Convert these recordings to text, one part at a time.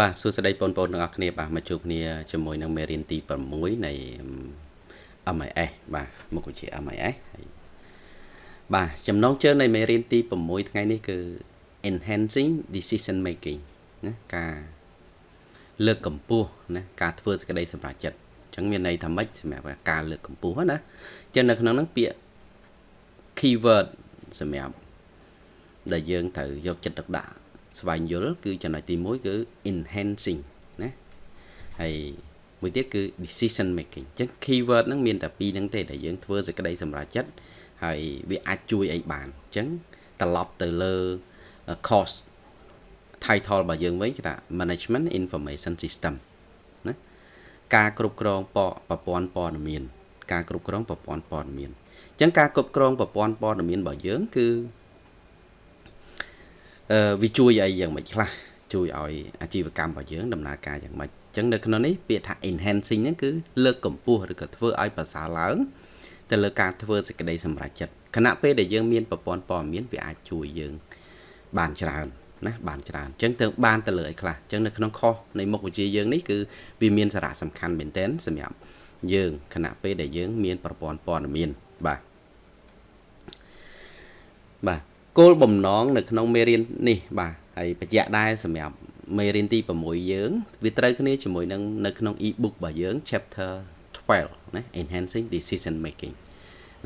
បាទសួស្តីបងប្អូនទាំងអស់គ្នាបាទមកជួបគ្នាជាមួយនឹងមេរៀនទី6នៃ MIS បាទមុខវិជ្ជា MIS ហើយបាទចំណងជើងនៃមេរៀនទី6ថ្ងៃនេះគឺ enhancing decision making ណាការលើកកម្ពស់ណាការធ្វើសេចក្តីសម្រេចចិត្តអញ្ចឹងមានន័យថាម៉េចសម្រាប់ការលើកកម្ពស់ណាអញ្ចឹងនៅក្នុងហ្នឹងពាក្យ keyword សម្រាប់ដែលយើងត្រូវយកចិត្តទុកដាក់ ស្វែងយល់គឺចំណុចទី1គឺ enhancing ណាហើយមួយទៀតគឺ decision making អញ្ចឹង keyword ហ្នឹងមានតែពីរហ្នឹងទេដែលយើងធ្វើសេចក្តីសម្រេចចិត្តហើយវាអាចជួយអីបានអញ្ចឹងត្រឡប់ទៅលើ course title របស់យើងវិញគេថា management information system ណាការគ្រប់គ្រងប្រព័ន្ធព័ត៌មាន ការគ្រប់គ្រងប្រព័ន្ធព័ត៌មានអញ្ចឹងការគ្រប់គ្រងប្រព័ន្ធព័ត៌មានរបស់យើងគឺអឺ វាជួយអីយ៉ាងម៉េចខ្លះជួយឲ្យអាជីវកម្មរបស់យើងដំណើរការយ៉ាងម៉េចអញ្ចឹងនៅក្នុងនេះពាក្យថា enhancing ហ្នឹងគឺលើកកម្ពស់ឬក៏ធ្វើឲ្យប្រសើរឡើងទៅលើការធ្វើសេចក្តីសម្រេចចិត្តខណៈពេលដែលយើងមានប្រព័ន្ធព័ត៌មានវាអាចជួយយើងបានច្រើនណាបានច្រើនអញ្ចឹងទៅបានទៅលើអីខ្លះអញ្ចឹងនៅក្នុងខុសនៃមុខវិជ្ជាយើងនេះគឺវាមានសារៈសំខាន់មែនទែនសម្រាប់យើងខណៈពេលដែលយើងមានប្រព័ន្ធព័ត៌មានបាទបាទ គោលបំណងនៅក្នុងមេរៀននេះបាទហើយបញ្ជាក់ដែរសម្រាប់មេរៀនទី6យើង វាត្រូវគ្នាជាមួយនឹងនៅក្នុង e-book របស់យើង chapter 12ណា enhancing decision making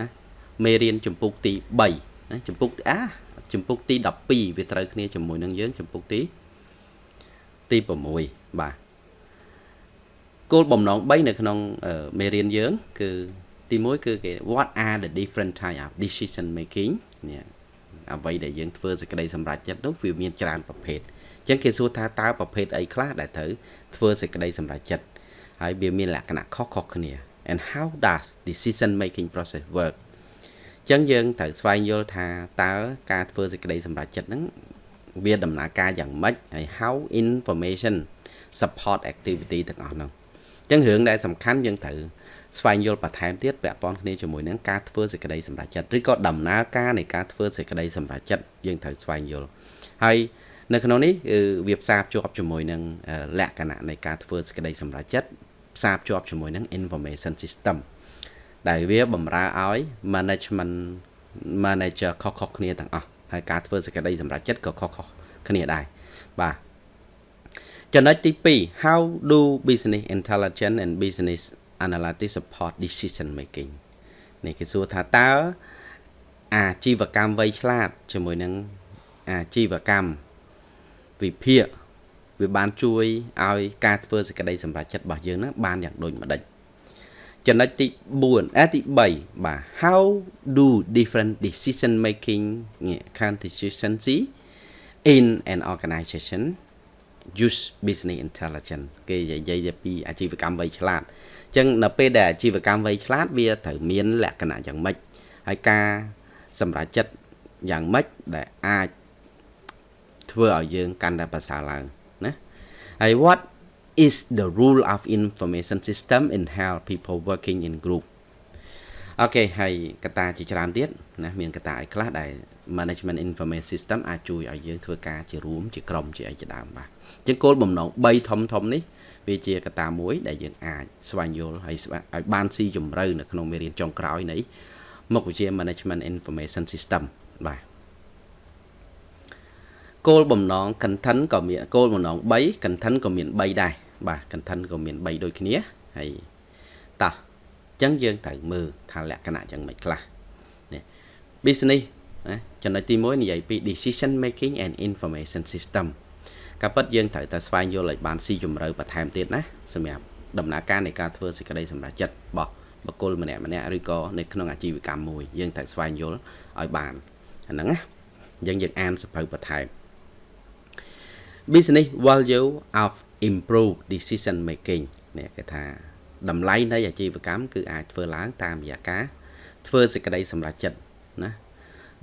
ណាមេរៀនចម្ពោះទី3ណាចម្ពោះអាចម្ពោះទី12វាត្រូវគ្នាជាមួយនឹងយើងចម្ពោះទីទី6បាទគោលបំណង3នៅក្នុងមេរៀនយើង គឺទី1គឺគេ what are the different type of decision making នេះ អ្វីដែលយើងធ្វើសេចក្តីសម្រេចចិត្តនោះវាមានច្រើនប្រភេទអញ្ចឹងគេសួរថាតើប្រភេទអីខ្លះដែលត្រូវធ្វើសេចក្តីសម្រេចចិត្តហើយវាមានលក្ខណៈខុសៗគ្នា and how does decision making process work អញ្ចឹងយើងត្រូវស្វែងយល់ថាតើការធ្វើសេចក្តីសម្រេចចិត្តហ្នឹងវាដំណើរការយ៉ាងម៉េចហើយ how information support activity ទាំងអស់ហ្នឹងអញ្ចឹងរឿងដែលសំខាន់យើងត្រូវ ស្វែងយល់បន្ថែមទៀតពាក់ព័ន្ធគ្នាជាមួយនឹងការធ្វើសេចក្តីសម្រេចចិត្តឬក៏ដំណើរការនៃការធ្វើសេចក្តីសម្រេចចិត្តយើងត្រូវស្វែងយល់ហើយនៅក្នុងនេះគឺវាផ្សារភ្ជាប់ជាមួយនឹងលក្ខណៈនៃការធ្វើសេចក្តីសម្រេចចិត្តផ្សារភ្ជាប់ជាមួយនឹង information system ដែលវាបំរើឲ្យ management manager ខុសៗគ្នាទាំងអស់ហើយការធ្វើសេចក្តីសម្រេចចិត្តក៏ខុសៗគ្នាដែរបាទចំណុចទី2 how do business intelligence and business analytics support decision making នេះគេសួរថាតើអាជីវកម្មវៃឆ្លាតជាមួយនឹងអាជីវកម្មវិភាគវាបានជួយឲ្យការធ្វើសេចក្តីសម្រេចចិត្តរបស់យើងហ្នឹងបានយ៉ាងដូចម្ដេចចំណុចទី4អទី3បាទ how do different decision making consistency in an organization use business intelligence គេនិយាយពីអាជីវកម្មវៃឆ្លាតអញ្ចឹងនៅពេលដែលអាជីវកម្មវៃឆ្លាតវាត្រូវមានលក្ខណៈយ៉ាងម៉េចហើយការសម្រេចចិត្តយ៉ាងម៉េចដែលអាចធ្វើឲ្យយើងកាន់តែប្រសើរឡើងណាហើយ what is the rule of information system in help people working in group អូខេហើយកត្តាជាច្រើនទៀតណាមានកត្តាអីខ្លះដែល management information system អាចជួយឲ្យយើងធ្វើការជារួមជាក្រុមជាអីជាដើមបាទអញ្ចឹងគោលបំណង3ធំធំនេះ វាជាកត្តាមួយដែលយើងអាចស្វែងយល់ហើយឲ្យបានស៊ីជម្រៅនៅក្នុងមេរៀនចុងក្រោយនៃមុខវិជ្ជា management information system បាទគោលបំណង content ក៏មានគោលបំណង3 content ក៏មាន3ដែរបាទ content ក៏មាន3ដូចគ្នាហើយតោះអញ្ចឹងយើងត្រូវមើលថាលក្ខណៈយ៉ាងម៉េចខ្លះនេះ business ណាចំណុចទី1និយាយពី decision making and information system ការពិតយើងត្រូវតែស្វែងយល់ឲ្យបានស៊ីជម្រៅបន្ថែមទៀតណាសម្រាប់ដំណើរការនៃការធ្វើសេចក្តីសម្រេចចិត្តរបស់បុគ្គលម្នាក់ម្នាក់ឬក៏នៅក្នុងអាជីវកម្មមួយយើងត្រូវស្វែងយល់ឲ្យបានអាហ្នឹងណាអញ្ចឹងយើងអានសភៅបន្ថែម business value of improve decision making នេះគេថាតម្លៃនៃអាជីវកម្មគឺអាចធ្វើឡើងតាមរយៈការធ្វើសេចក្តីសម្រេចចិត្តណា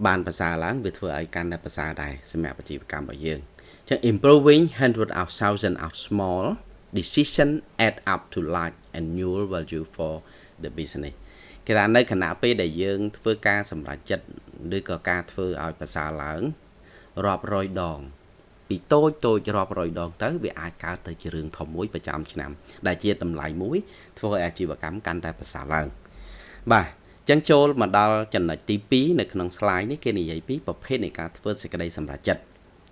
បានប្រសើរឡើងវាធ្វើឲ្យកាន់តែប្រសើរដែរសម្រាប់អាជីវកម្មរបស់យើង ចឹង improving hundred of thousand of small decision add up to large annual value for the business គេថានៅខណៈពេលដែលយើងធ្វើការសម្រេចចិត្តឬក៏ការធ្វើឲ្យប្រសើរឡើងរាប់រយដងពីពីតូចតូចរាប់រយដងទៅវាអាចកើតទៅជារឿងធំមួយប្រចាំឆ្នាំ ដែលជាតម្លៃមួយ ធ្វើឲ្យអាជីវកម្មកាន់តែប្រសើរឡើងបាទចឹងចូលមកដល់ចំណុចទី2នៅក្នុង slide នេះគេនិយាយពីប្រភេទនៃការធ្វើសេចក្តីសម្រេចចិត្ត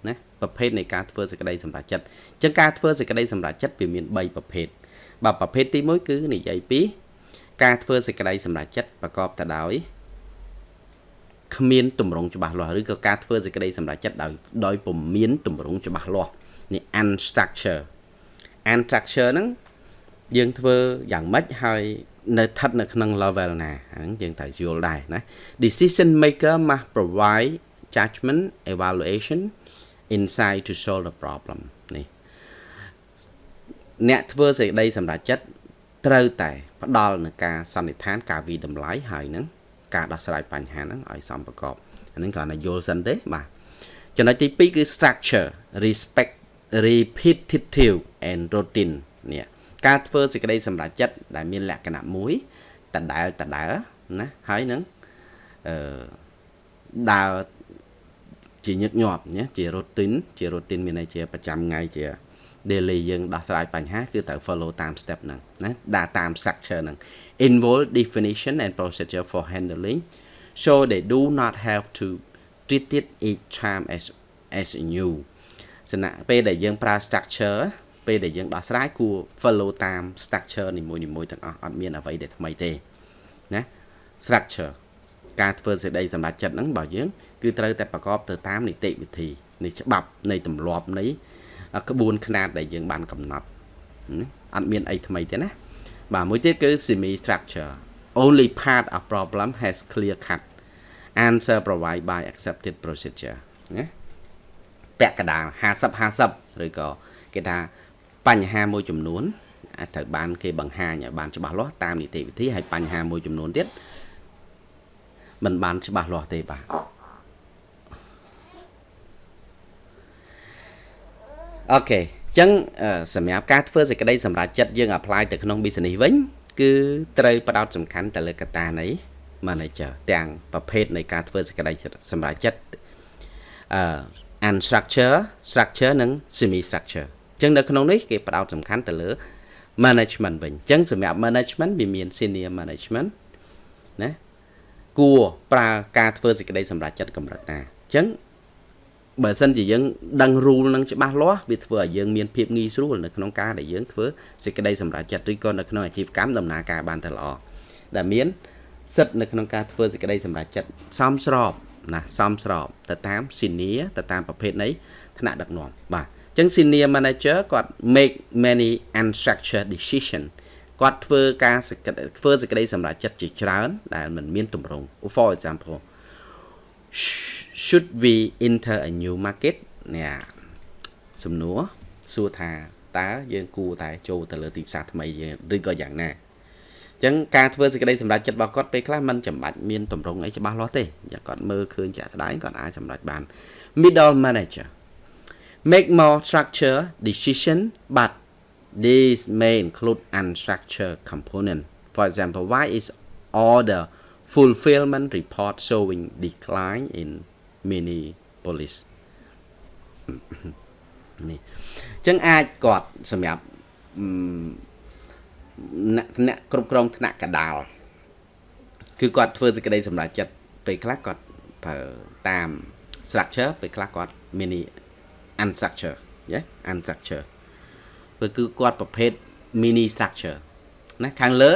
ណាប្រភេទនៃការធ្វើសេចក្តីសម្រេចចិត្តចឹងការធ្វើសេចក្តីសម្រេចចិត្តវាមាន3ប្រភេទបាទប្រភេទទី1គឺនិយាយពីការធ្វើសេចក្តីសម្រេចចិត្តប្រកបទៅដោយគ្មានតម្រងច្បាស់លាស់ឬក៏ការធ្វើសេចក្តីសម្រេចចិត្តដោយដោយពុំមានតម្រងច្បាស់លាស់នេះ unstructure unstructure ហ្នឹងយើងធ្វើយ៉ាងម៉េចហើយនៅស្ថិតនៅក្នុង level ណាហ្នឹងយើងត្រូវយល់ដែរណា decision maker must provide judgment evaluation insight to solve the problem នេះអ្នកធ្វើសេចក្តីសម្រេចចិត្តត្រូវតែផ្ដល់នឹងការសន្និដ្ឋាន ការវិតម្លៃហើយនឹងការដោះស្រាយបញ្ហាហ្នឹងឲ្យសមប្រកបអាហ្នឹងគ្រាន់តែយល់សិនទេបាទចំណុចទី2គឺ structure respect repetitive and routine នេះការធ្វើសេចក្តីសម្រេចចិត្តដែលមានលក្ខណៈមួយដដែលដដែលណាហើយនឹងអឺដើរ ជាញឹកញាប់ណាជា routine ជា routine មានន័យជាប្រចាំថ្ងៃជា daily យើងដោះស្រាយបញ្ហាគឺត្រូវ follow តាម step ហ្នឹងណាដាក់តាម structure ហ្នឹង involve definition and procedure for handling so they do not have to treat it each time as as new សំណាក់ពេលដែលយើងប្រើ structure ពេលដែលយើងដោះស្រាយគួរ follow តាម structure នីមួយៗទាំងអស់អត់មានអ្វីដែលថ្មីទេណា structure ការធ្វើសេចក្តីសម្រេចចិត្តហ្នឹងបើយើងគឺត្រូវតែប្រកបទៅតាមនីតិវិធីនៃច្បាប់នៃទម្លាប់នៃក្បួនខ្នាតដែលយើងបានកំណត់អត់មានអីថ្មីទេណាបាទមួយទៀតគឺ semi structure only part of problem has clear cut answer provided by accepted procedure ណាពាក់កណ្ដាល50 50ឬក៏គេថាបញ្ហាមួយចំនួនអាចត្រូវបានគេបង្ហាញឲ្យបានច្បាស់លាស់តាមនីតិវិធីហើយបញ្ហាមួយចំនួនទៀត មិនបានច្បាស់លាស់ទេបាទអូខេអញ្ចឹងសម្រាប់ការធ្វើសេចក្តីសម្រេចចិត្តយើង apply ទៅក្នុង business វិញ គឺត្រូវផ្ដោតសំខាន់ទៅលើកត្តានៃ manager ទាំងប្រភេទនៃការធ្វើសេចក្តីសម្រេចចិត្តអឺ unstructure structure និង semi structure អញ្ចឹងនៅក្នុងនេះគេផ្ដោតសំខាន់ទៅលើ management វិញអញ្ចឹងសម្រាប់ management វាមាន senior management ណា គួរប្រើការធ្វើសេចក្តីសម្រេចចិត្តកម្រិតណាអញ្ចឹងបើសិនជាយើងដឹង rule នឹងច្បាស់លាស់វាធ្វើឲ្យយើងមានភាពងាយស្រួលនៅក្នុងការដែលយើងធ្វើសេចក្តីសម្រេចចិត្តឬក៏នៅក្នុងអាជីវកម្មដំណើរការបានទៅល្អដែលមានសិទ្ធិនៅក្នុងការធ្វើសេចក្តីសម្រេចចិត្តសមស្របណាសមស្របទៅតាម senior ទៅតាមប្រភេទនៃថ្នាក់ដឹកនាំបាទអញ្ចឹង senior manager គាត់ make many unstructured decision គាត់ធ្វើការធ្វើសេចក្តីសម្រេចចិត្តជាច្រើន ដែលមិនមានទម្រង់ for example should we enter a new market នេះសំណួរសួរថាតើយើងគួរតែចូលទៅលើទីផ្សារថ្មីឬក៏យ៉ាងណាអញ្ចឹងការធ្វើសេចក្តីសម្រេចចិត្តរបស់គាត់ពេលខ្លះมันចាំបាច់មានតម្រង់អីច្បាស់លាស់ទេយ៉ាងគាត់មើលឃើញជាក់ស្ដែងគាត់អាចសម្រេចបាន middle manager make more structure decision but these may include unstructured component for example why is order fulfillment report showing decline in Minneapolis នេះអញ្ចឹងអាចគាត់សម្រាប់អ្នកគ្រប់គ្រងថ្នាក់កដាលគឺគាត់ធ្វើសេចក្តីសម្រេចចិត្តពេលខ្លះគាត់ប្រើតាម structure ពេលខ្លះគាត់ mini unstructure យេ unstructure គឺគាត់ប្រភេទ mini structure ណាខាងលើ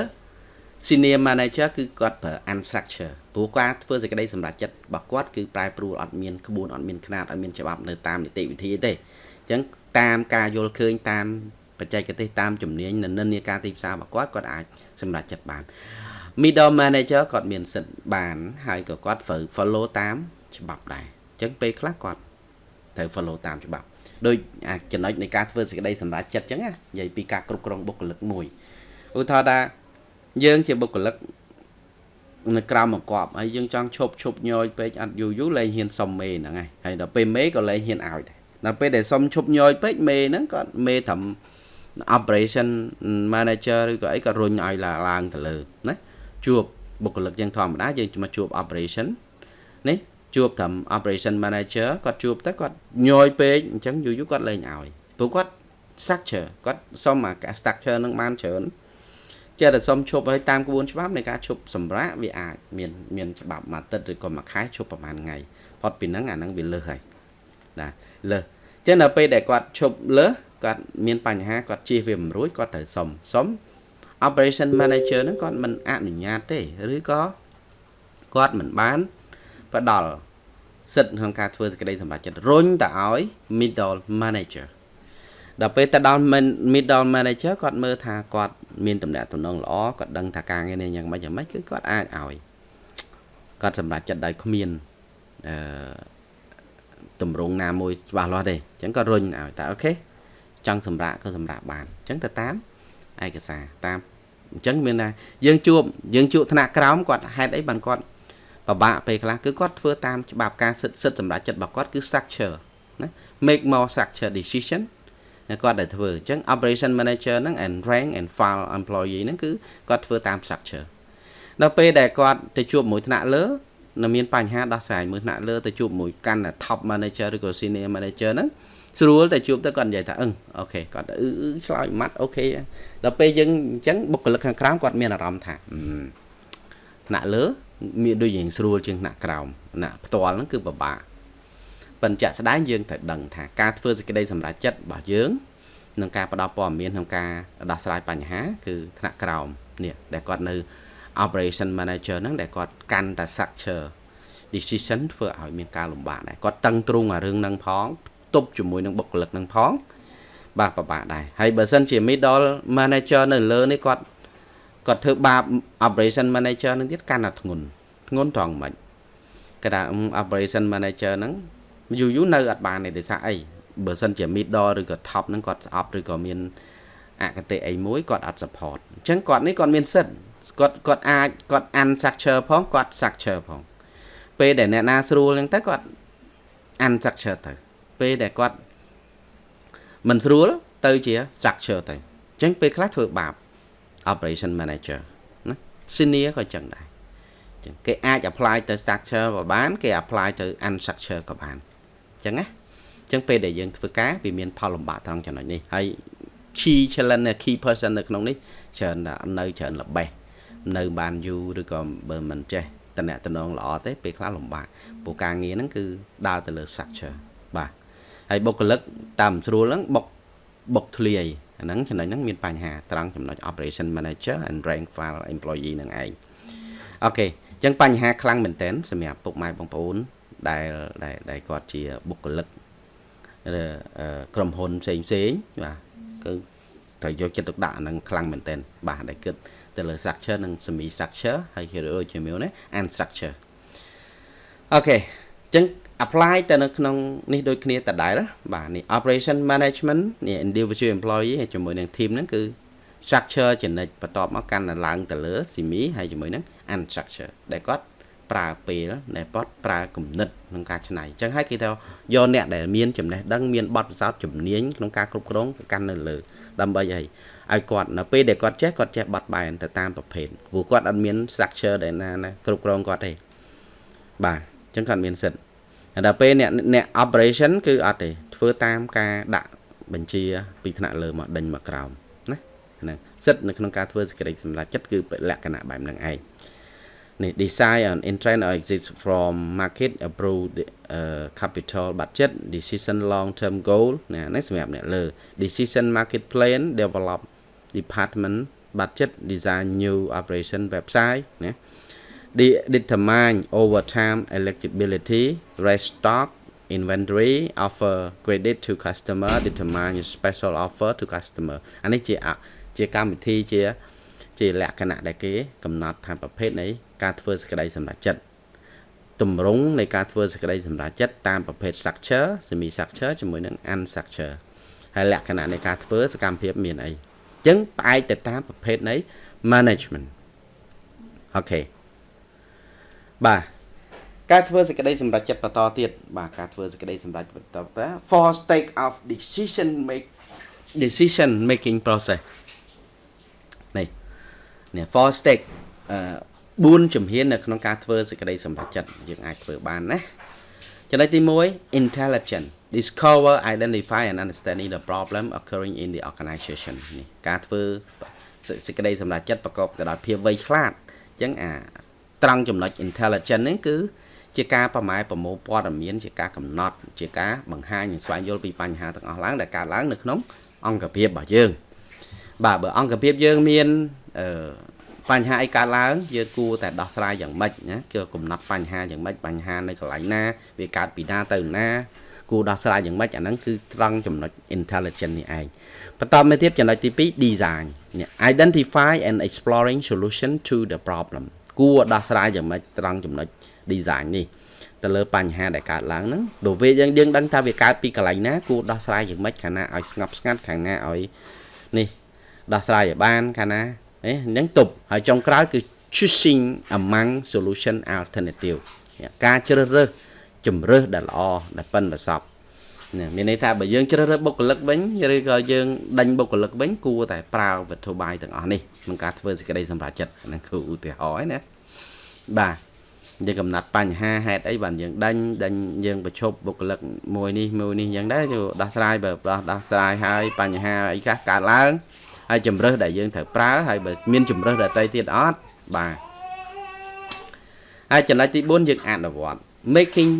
senior manager គឺគាត់ប្រើ unstructure ព្រោះគាត់ធ្វើសេចក្តីសម្រេចចិត្តរបស់គាត់គឺប្រែប្រួលអត់មានក្បួនអត់មានຂ្នាតអត់មានច្បាប់នៅតាមនីតិវិធីទេអញ្ចឹងតាមការយល់ឃើញតាមបច្ចេកទេសតាមជំនាញនិន្នាការទីផ្សាររបស់គាត់គាត់អាចសម្រេចចិត្តបាន middle manager គាត់មានសិទ្ធិបាន ហើយក៏គាត់ត្រូវ follow តាមច្បាប់ដែរអញ្ចឹងពេលខ្លះគាត់ត្រូវ follow តាមច្បាប់ ដោយចំណុចនៃការធ្វើសេចក្តីសម្រេចចិត្តអញ្ចឹងណានិយាយពីការគ្រប់គ្រងបុគ្គលិកមួយឧទាហរណ៍ថាយើងជាបុគ្គលិកនៅក្រៅមកកប់ហើយយើងចង់ឈប់ឈប់ញយពេកអត់យូរយូរលែងហ៊ានសុំមេហ្នឹងហើយហើយដល់ពេលមេក៏លែងហ៊ានឲ្យដែរដល់ពេលដែលសុំឈប់ញយពេកមេហ្នឹងគាត់មេត្រឹម operation manager ឬក៏អីក៏រុញឲ្យឡើងទៅលើណាជួបបុគ្គលិកយ៉ាងធម្មតាយើងមកជួប operation នេះ ជួបត្រឹម operation manager គាត់ជួបទៅគាត់ញយពេកអញ្ចឹងយូរយូរគាត់លែងឲ្យព្រោះគាត់ structure គាត់សុំអា structure នឹងបានច្រើនចេះតែសុំឈប់ឲ្យតាមក្បួនច្បាប់នៃការឈប់សម្រាកវាអាចមានមានច្បាប់មួយអាទិត្យឬក៏មួយខែឈប់ប្រហែលថ្ងៃផុតពីហ្នឹងអាហ្នឹងវាលើសហើយណាលើសចឹងនៅពេលដែលគាត់ឈប់លើសគាត់មានបញ្ហាគាត់ជៀសវាមិនរួចគាត់ត្រូវសុំសុំ operation manager ហ្នឹងគាត់មិនអនុញ្ញាតទេឬក៏គាត់មិនបាន ផ្ដល់សិទ្ធិក្នុងការធ្វើសេចក្តីសម្រេចចិត្តរុញទៅឲ្យ middle manager ដល់ពេលទៅដល់ middle manager គាត់មើលថាគាត់មានតំណែងតំណងល្អគាត់ដឹងថាការងារនេះយ៉ាងម៉េចយ៉ាងម៉េចគឺគាត់អាចឲ្យគាត់សម្រេចចិត្តដោយគ្មានអឺតម្រងណាមួយច្បាស់លាស់ទេអញ្ចឹងគាត់រុញឲ្យតែអូខេចង់សម្រាប់ក៏សម្រាប់បានអញ្ចឹងទៅតាមឯកសារតាមអញ្ចឹងមានថាយើងជួបយើងជួបថ្នាក់ក្រោមគាត់ហេតុអីបានគាត់ ពិបាកពេលខ្លះគឺគាត់ធ្វើតាមច្បាប់ការសិទ្ធិសិទ្ធិសម្រាប់ចិត្តរបស់គាត់គឺ structure ណា make more structure decision គាត់ដែលធ្វើអញ្ចឹង operation manager ហ្នឹង and rank and file employee ហ្នឹងគឺគាត់ធ្វើតាម structure ដល់ពេលដែលគាត់ទៅជួបមួយថ្នាក់លើនៅមានបញ្ហាដោះស្រាយមួយថ្នាក់លើទៅជួបមួយកាន់តែ top manager ឬក៏ senior manager ហ្នឹងស្រួលតែជួបទៅគាត់និយាយថាអឹងអូខេគាត់អឺឆ្លើយម៉ាត់អូខេដល់ពេលយើងអញ្ចឹងបុគ្គលិកខាងក្រោមគាត់មានអារម្មណ៍ថាថ្នាក់លើ មានដូចយ៉ាងស្រួលជាងថ្នាក់ក្រោមថ្នាក់ផ្ទាល់ហ្នឹងគឺពិបាកប៉ុន្តែជាក់ស្ដែងយើងត្រូវដឹងថាការធ្វើសេចក្តីសម្រេចចិត្តរបស់យើងនឹងការផ្ដល់ព័ត៌មានក្នុងការដោះស្រាយបញ្ហា គឺថ្នាក់ក្រោមនេះដែលគាត់នៅ operation manager ហ្នឹងដែលគាត់កាន់តែ structure decision ធ្វើឲ្យមានការលំបាកដែរគាត់តឹងទ្រូងអារឿងហ្នឹងផងទប់ជាមួយនឹងបុគ្គលិកហ្នឹងផងបាទពិបាកដែរហើយបើសិនជា middle manager នៅលើនេះគាត់ គាត់ធ្វើបាប operation manager នឹងទៀតកាន់តែធ្ងន់ធ្ងន់ត្រង់មិនគេថា operation manager ហ្នឹងយូរយូរនៅអត់បានទេដោយសារអីបើសិនជា middle ឬក៏ top ហ្នឹងគាត់ស្អប់ឬក៏មានអកតេអីមួយគាត់អត់ support អញ្ចឹងគាត់នេះគាត់មានសិទ្ធគាត់គាត់អាចគាត់ unstructure ផងគាត់ structure ផង ពេលដែលអ្នកណាស្រួលអញ្ចឹងទៅគាត់ unstructure ទៅពេលដែលគាត់មិនស្រួលទៅជា structure ទៅអញ្ចឹងពេលខ្លះធ្វើបាប operation manager ណា senior ក៏អញ្ចឹងដែរអញ្ចឹងគេអាច apply ទៅ structure ក៏បាន គេ apply ទៅ unstructure ក៏បានអញ្ចឹងណាអញ្ចឹងពេលដែលយើងធ្វើការវាមានផលលំបាកត្រង់ចំណុចនេះហើយ key challenge key person នៅក្នុងនេះច្រើននៅច្រើនល្បេះនៅបានយូរឬក៏បើមិនចេះតំណតំណងល្អទេពេលខ្លះលំបាកព្រោះការងារហ្នឹងគឺដើរទៅលើ structure បាទហើយបុគ្គលិកតាមស្រួលហ្នឹងបុកបុកធ្លាយ អាហ្នឹងចំណុចហ្នឹងមានបញ្ហាត្រង់ចំណុច operation manager and rank file employee ហ្នឹងឯងokay អញ្ចឹងបញ្ហាខ្លាំងមែនតើសម្រាប់ពុកម៉ែបងប្អូនដែលដែលគាត់ជាបុគ្គលិកក្រុមហ៊ុនផ្សេងផ្សេងបាទគឺត្រូវយកចិត្តទុកដាក់អាហ្នឹងខ្លាំងមែនតើបាទដែលគិតទៅលើ structure និង semi structure ហើយគេដូចជាមួយនេះ unstructure okay អញ្ចឹង apply ទៅនៅក្នុងនេះដូចគ្នាតដែលបាទនេះ operation management នេះ individual employee ហើយជាមួយនឹង team ហ្នឹងគឺ structure ចំណិចបន្ទាប់មកកាន់ឡើងទៅលើ semi ហើយជាមួយនឹង unstructure ដែលគាត់ប្រើពេលដែលគាត់ប្រើគំនិតក្នុងការច្នៃអញ្ចឹងហើយគេថាយកអ្នកដែលមានចំណេះដឹងមានបទពិសោធន៍ជំនាញក្នុងការគ្រប់គ្រងទៅកាន់នៅលើដើម្បីអីឲ្យគាត់នៅពេលដែលគាត់ចេះគាត់ចេះបត់បែនទៅតាមប្រភេទព្រោះគាត់អត់មាន structure ដែលណាណាគ្រប់គ្រងគាត់ទេបាទអញ្ចឹងគាត់មានសិទ្ធិ ដល់ពេលអ្នកអ្នក operation គឺអត់ទេធ្វើតាមការដាក់បញ្ជា ពីថ្នាក់លើមកដេញមកក្រោមណាហ្នឹងសិទ្ធិនៅក្នុងការធ្វើសេចក្តីសម្រេចចិត្តគឺលក្ខណៈបែបហ្នឹងឯងនេះ design on intent or exit from market approve uh, capital budget decision long term goal ណានេះសម្រាប់អ្នកលើ decision market plan develop department budget design new operation website ណា determine overtime eligibility restock inventory offer credit to customer determine special offer to customer អានេះជាជាកម្មវិធីជាជាលក្ខណៈដែលគេកំណត់ថាប្រភេទនៃការធ្វើសេចក្តីសម្រេចចិត្តទម្រង់នៃការធ្វើសេចក្តីសម្រេចចិត្តតាមប្រភេទ structure semi structure ជាមួយនឹង unstructure ហើយលក្ខណៈនៃការធ្វើសកម្មភាពមានអីអញ្ចឹងផ្អែកទៅតាមប្រភេទនៃ management អូខេ បាទការធ្វើសេចក្តីសម្រេចចិត្តបន្តទៀតបាទការធ្វើសេចក្តីសម្រេចបន្តតា for stage of decision make decision making process នេះនេះ for stage អឺ4ជំហាននៅក្នុងការធ្វើសេចក្តីសម្រេចចិត្តយើងអាចធ្វើបានណាចំណុចទី1 intelligent discover identify and understanding the problem occurring in the organization នេះការធ្វើសេចក្តីសម្រេចចិត្តប្រកបទៅដោយភាពវៃឆ្លាតអញ្ចឹងអា ត្រង់ចំណុច intelligent នេះគឺជាការប្រម៉ែប្រមូលព័ត៌មាន ជាការកំណត់ ជាការបង្ហាញនិងស្វែងយល់ពីបញ្ហាទាំងអស់ឡើងដែលកើតឡើងនៅក្នុង អង្គភាពរបស់យើង បាទបើអង្គភាពយើងមានអឺបញ្ហាអីកើតឡើងយើងគួរតែដោះស្រាយយ៉ាងម៉េចណាគឺកំណត់បញ្ហាយ៉ាងម៉េចបញ្ហានៅកន្លែងណា វាកើតពីណាទៅណាគួរដោះស្រាយយ៉ាងម៉េចអាហ្នឹងគឺត្រង់ចំណុច intelligent នេះឯងបន្តមកទៀតចំណុចទី2 design នេះ identify and exploring solution to the problem គួរដោះស្រាយយ៉ាងម៉េចត្រង់ចំណុច design នេះទៅលើបញ្ហាដែលកើតឡើងហ្នឹងព្រោះវាយើងយើងដឹងថាវាកើតពីកន្លែងណាគួរដោះស្រាយយ៉ាងម៉េចខាងណាឲ្យស្ងប់ស្ងាត់ខាងណាឲ្យនេះដោះស្រាយឲ្យបានខាងណាអញ្ចឹងទប់ហើយចុងក្រោយគឺ choosing among solution alternative ការជ្រើសរើសជំរើសដែលល្អដែលប៉ិនប្រសព មានន័យថាបើយើងជ្រើសរើសបុគ្គលិកវិញឬក៏យើងដេញបុគ្គលិកវិញគួរតែប្រើវត្ថុបាយទាំងអស់នេះក្នុងការធ្វើសេចក្តីសម្រេចចិត្តហ្នឹងគឺឧទាហរណ៍ណាបាទយើងកំណត់បញ្ហាហេតុអីបានយើងដេញដេញយើងប្រឈប់បុគ្គលិកមួយនេះមួយនេះយ៉ាងដែរទៅដោះស្រាយបើដោះដោះស្រាយហើយបញ្ហាអីខ្លះកើតឡើងហើយជំរើសដែលយើងត្រូវប្រើហើយបើមានជំរើសដទៃទៀតអត់បាទហើយចំណុចទី4យើងអនុវត្ត making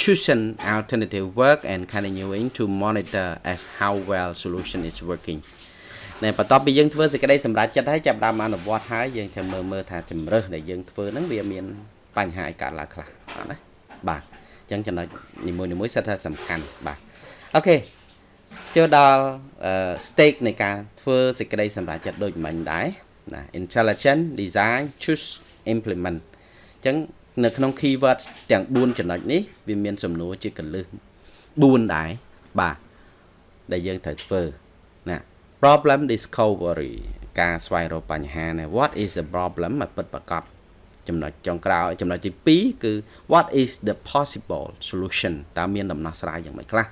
choosing alternative work and continuing to monitor as how well solution is working តែបន្ទាប់ពីយើងធ្វើសេចក្តីសម្រេចចិត្តហើយចាប់ដើមអនុវត្តហើយយើងត្រូវមើលមើលថាជំរើសដែលយើងធ្វើហ្នឹងវាមានបញ្ហាអីកើតឡើងខ្លះអត់ណាបាទអញ្ចឹងចំណុចនីមួយៗសិតថាសំខាន់បាទអូខេចូលដល់ stake នៃការធ្វើសេចក្តីសម្រេចចិត្តដូចមិញដែរណា intelligent design choose implement អញ្ចឹង នៅក្នុង keywords ទាំង4ចំណុចនេះវាមានសំណួរជាកលឹះ4ដែរបាទដែលយើងត្រូវធ្វើណា problem discovery ការស្វែងរកបញ្ហាណា what is the problem មកពិតប្រកបចំណុចចុងក្រោយចំណុចទី2គឺ what is the possible solution តើមានដំណោះស្រាយយ៉ាងម៉េចខ្លះ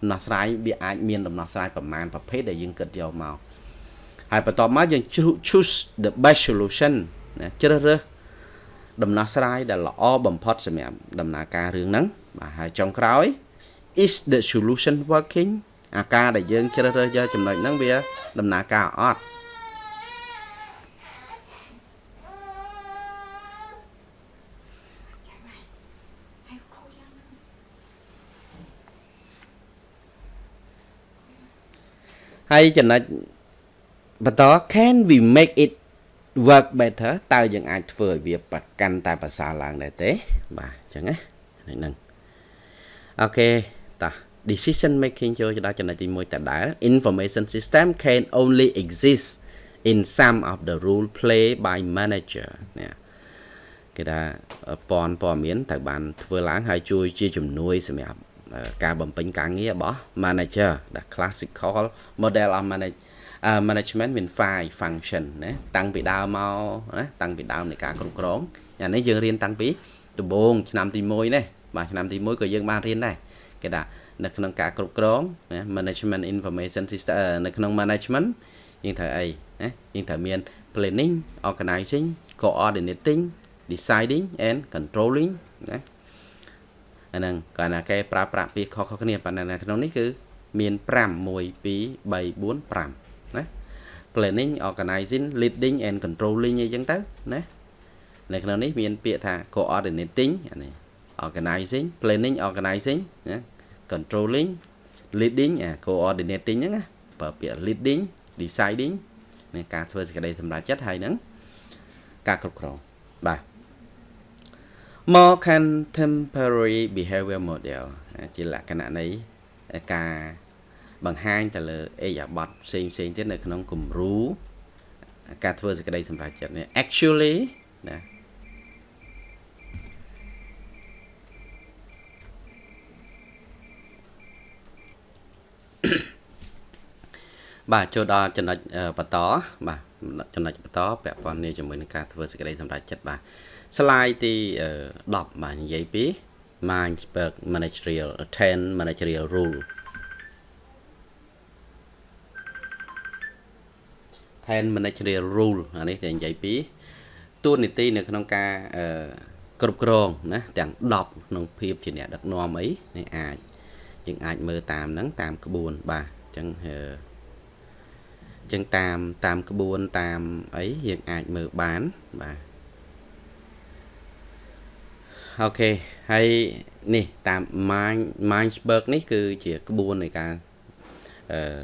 ដំណោះស្រាយវាអាចមានដំណោះស្រាយប្រមាណប្រភេទដែលយើងគិតយកមកហើយបន្ទាប់មកយើង choose the best solution ណាជ្រើសរើស ដំណោះស្រាយដែលល្អបំផុតសម្រាប់ដំណើរការរឿងហ្នឹងបាទហើយចុងក្រោយ is the solution working អាការដែលយើងជ្រើសរើសយកចំណុចហ្នឹងវាដំណើរការអត់ហើយចំណុចបន្ត can we make it work better តើយើងអាចធ្វើឲ្យវាប្រកាន់តែប្រសើរឡើងដែរទេបាទអញ្ចឹងណាហ្នឹងអូខេតោះ decision making ចូលដល់ចំណុចទី1តដែល information system can only exist in some of the role play by manager នេះគេថាព័ន្ធព័ត៌មានត្រូវបានធ្វើឡើងហើយជួយជាជំនួយសម្រាប់ការបំពេញការងាររបស់ manager ដែល classical model of manage management មាន five function ណាតាំងពីដើមមកណាតាំងពីដើមនៃការគ្រប់គ្រងអានេះយើងរៀនតាំងពីដំបូងឆ្នាំទី1នេះបាទឆ្នាំទី1ក៏យើងបានរៀនដែរគេថានៅក្នុងការគ្រប់គ្រងណា management information system នៅក្នុង management យើងត្រូវអីណាយើងត្រូវមាន planning organizing coordinating deciding and controlling ណាអាហ្នឹងគាត់ថាគេប្រើប្រាស់ពាក្យខុសៗគ្នាប៉ុន្តែនៅក្នុងនេះគឺមាន5 1 2 3 4 5 ណា planning organizing leading and controlling អីចឹងទៅណានៅក្នុងនេះមានពាក្យថា coordinating អានេះ organizing planning organizing ណា controlling leading អា coordinating ហ្នឹងណាប្រើពាក្យ leading deciding នៃការធ្វើសេចក្តីសម្រេចចិត្តហើយនឹងការគ្រប់គ្រងបាទ more contemporary behavior model ជាលក្ខណៈនៃការ បង្ហាញទៅលើអេយ៉ាប័តផ្សេងផ្សេងទៀតនៅក្នុងគំរូការធ្វើសេចក្តីសម្រេចចិត្តនេះ actually ណាបាទចូលដល់ចំណុចបន្តបាទចំណុចបន្តពាក់ព័ន្ធនេះជាមួយនឹងការធ្វើសេចក្តីសម្រេចចិត្តបាទ slide ទី10បាទនិយាយពី Mindsburg managerial 10 managerial rule 10 managerial rule អានេះតែនិយាយពីទួលនីតិនៅក្នុងការអឺគ្រប់គ្រងណាទាំង10ក្នុងភាពជាអ្នកដឹកនាំអីនេះអាចយើងអាចមើលតាមហ្នឹងតាមក្បួនបាទអញ្ចឹងអឺចឹងតាមតាមក្បួនតាមអីយើងអាចមើលបានបាទអូខេហើយនេះតាម Mind Mindsburg នេះគឺជាក្បួននៃការអឺ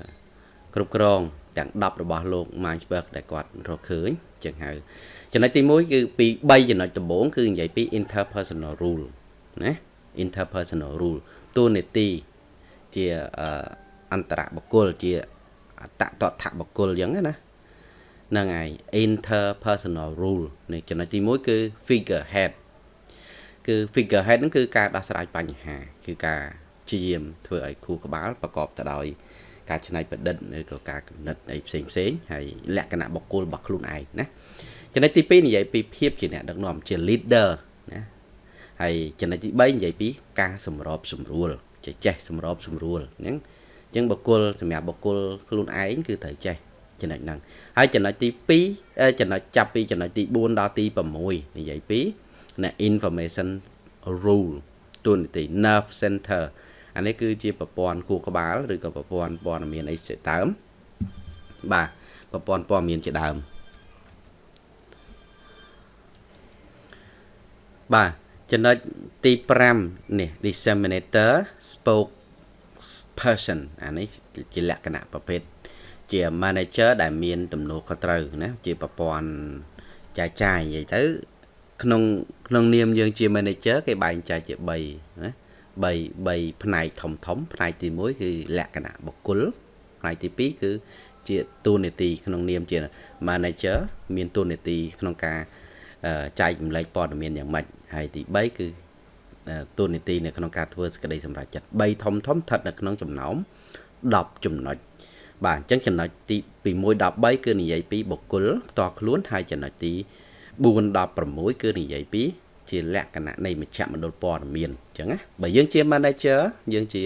គ្រប់គ្រង ទាំង10របស់លោក Mindsburg ដែលគាត់រកឃើញចឹងហៅចំណុចទី1គឺពី3ចំណុចដំបូងគឺនិយាយពី interpersonal rule ណា interpersonal rule តួនាទីជាអន្តរបុគ្គលជាអតតថបុគ្គលអញ្ចឹងណាហ្នឹងហើយ interpersonal rule នេះចំណុចទី1គឺ figure head គឺ figure head ហ្នឹងគឺការដោះស្រាយបញ្ហា គឺការព្យាយាមធ្វើឲ្យគូក្បាលប្រកបទៅដោយ ការច្នៃប្រឌិតឬក៏ការកំណត់អីផ្សេងផ្សេងហើយលក្ខណៈបុគ្គលរបស់ខ្លួនឯងណាចំណុចទី2និយាយពីភាពជាអ្នកដឹកនាំជា leader ណាហើយចំណុចទី3និយាយពីការសម្របសម្រួលចេះចេះសម្របសម្រួលហ្នឹងអញ្ចឹងបុគ្គលសម្រាប់បុគ្គលខ្លួនឯងគឺត្រូវចេះចំណុចហ្នឹងហើយចំណុចទី2ចំណុចចាប់ពីចំណុចទី4ដល់ទី6និយាយពីណា information rule ទូនីតិ nerve center អានេះគឺជាប្រព័ន្ធខួរក្បាលឬក៏ប្រព័ន្ធព័ត៌មានអីជាដើមបាទប្រព័ន្ធព័ត៌មានជាដើមបាទចំណុចទី5នេះ disseminator spoke person អានេះជាលក្ខណៈប្រភេទជា manager ដែលមានទំនួលខុសត្រូវណាជាប្រព័ន្ធចាយចាយនិយាយទៅ ក្នុងក្នុងនាមយើងជា manager គេបែងចែកជា3ណា 3 3ផ្នែកធំធំផ្នែកទី1គឺលក្ខណៈបុគ្គលផ្នែកទី2គឺជាតួនាទីក្នុងនាមជា manager មានតួនាទីក្នុងការចែកចម្លែកព័ត៌មានយ៉ាងម៉េចហើយទី3គឺតួនាទីនៅក្នុងការធ្វើសេចក្តីសម្រេចចិត្ត3ធំធំស្ថិតនៅក្នុងចំណោម10ចំណុចបាទអញ្ចឹងចំណុចទីពី1 13គឺនិយាយពីបុគ្គលផ្ទាល់ខ្លួនហើយចំណុចទី4 16គឺនិយាយពី ជាលក្ខណៈនៃមជ្ឈមណ្ឌលព័ត៌មានអញ្ចឹងណាបើយើងជា manager យើងជា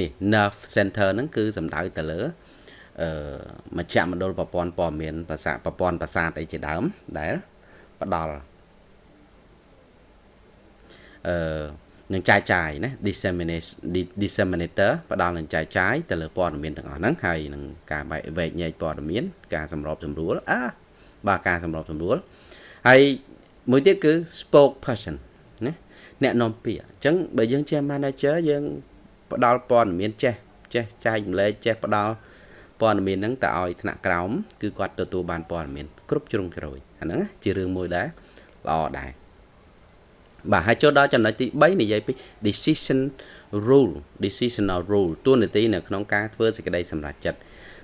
នេះ nerve center ហ្នឹងគឺសំដៅទៅលើអឺមជ្ឈមណ្ឌលប្រព័ន្ធព័ត៌មានភាសាប្រព័ន្ធប្រសាទអីជាដើមដែលផ្ដល់អឺនឹងចាយចាយណា dissemination disseminator ផ្ដល់នឹងចាយចាយទៅលើព័ត៌មានទាំងអស់ហ្នឹងហើយនឹងការបែកវែកញែកព័ត៌មាន ការសម្របសម្រួលអាបាទការសម្របសម្រួលហើយមួយទៀតគឺ spoke person ណា អ្នកនាំពាក្យអញ្ចឹងបើយើងជា manager យើងផ្ដល់ព័ត៌មានចេះចេះចែកម្លែកចេះផ្ដល់ព័ត៌មានហ្នឹងទៅឲ្យថ្នាក់ក្រោមគឺគាត់ទទួលបានព័ត៌មានគ្រប់ជ្រុងជ្រោយអាហ្នឹងជារឿងមួយដែរល្អដែរបាទហើយចូលដល់ចំណុចទី3និយាយពី decision rule decisional rule ទួនាទីនៅក្នុងការធ្វើសេចក្តីសម្រេចចិត្ត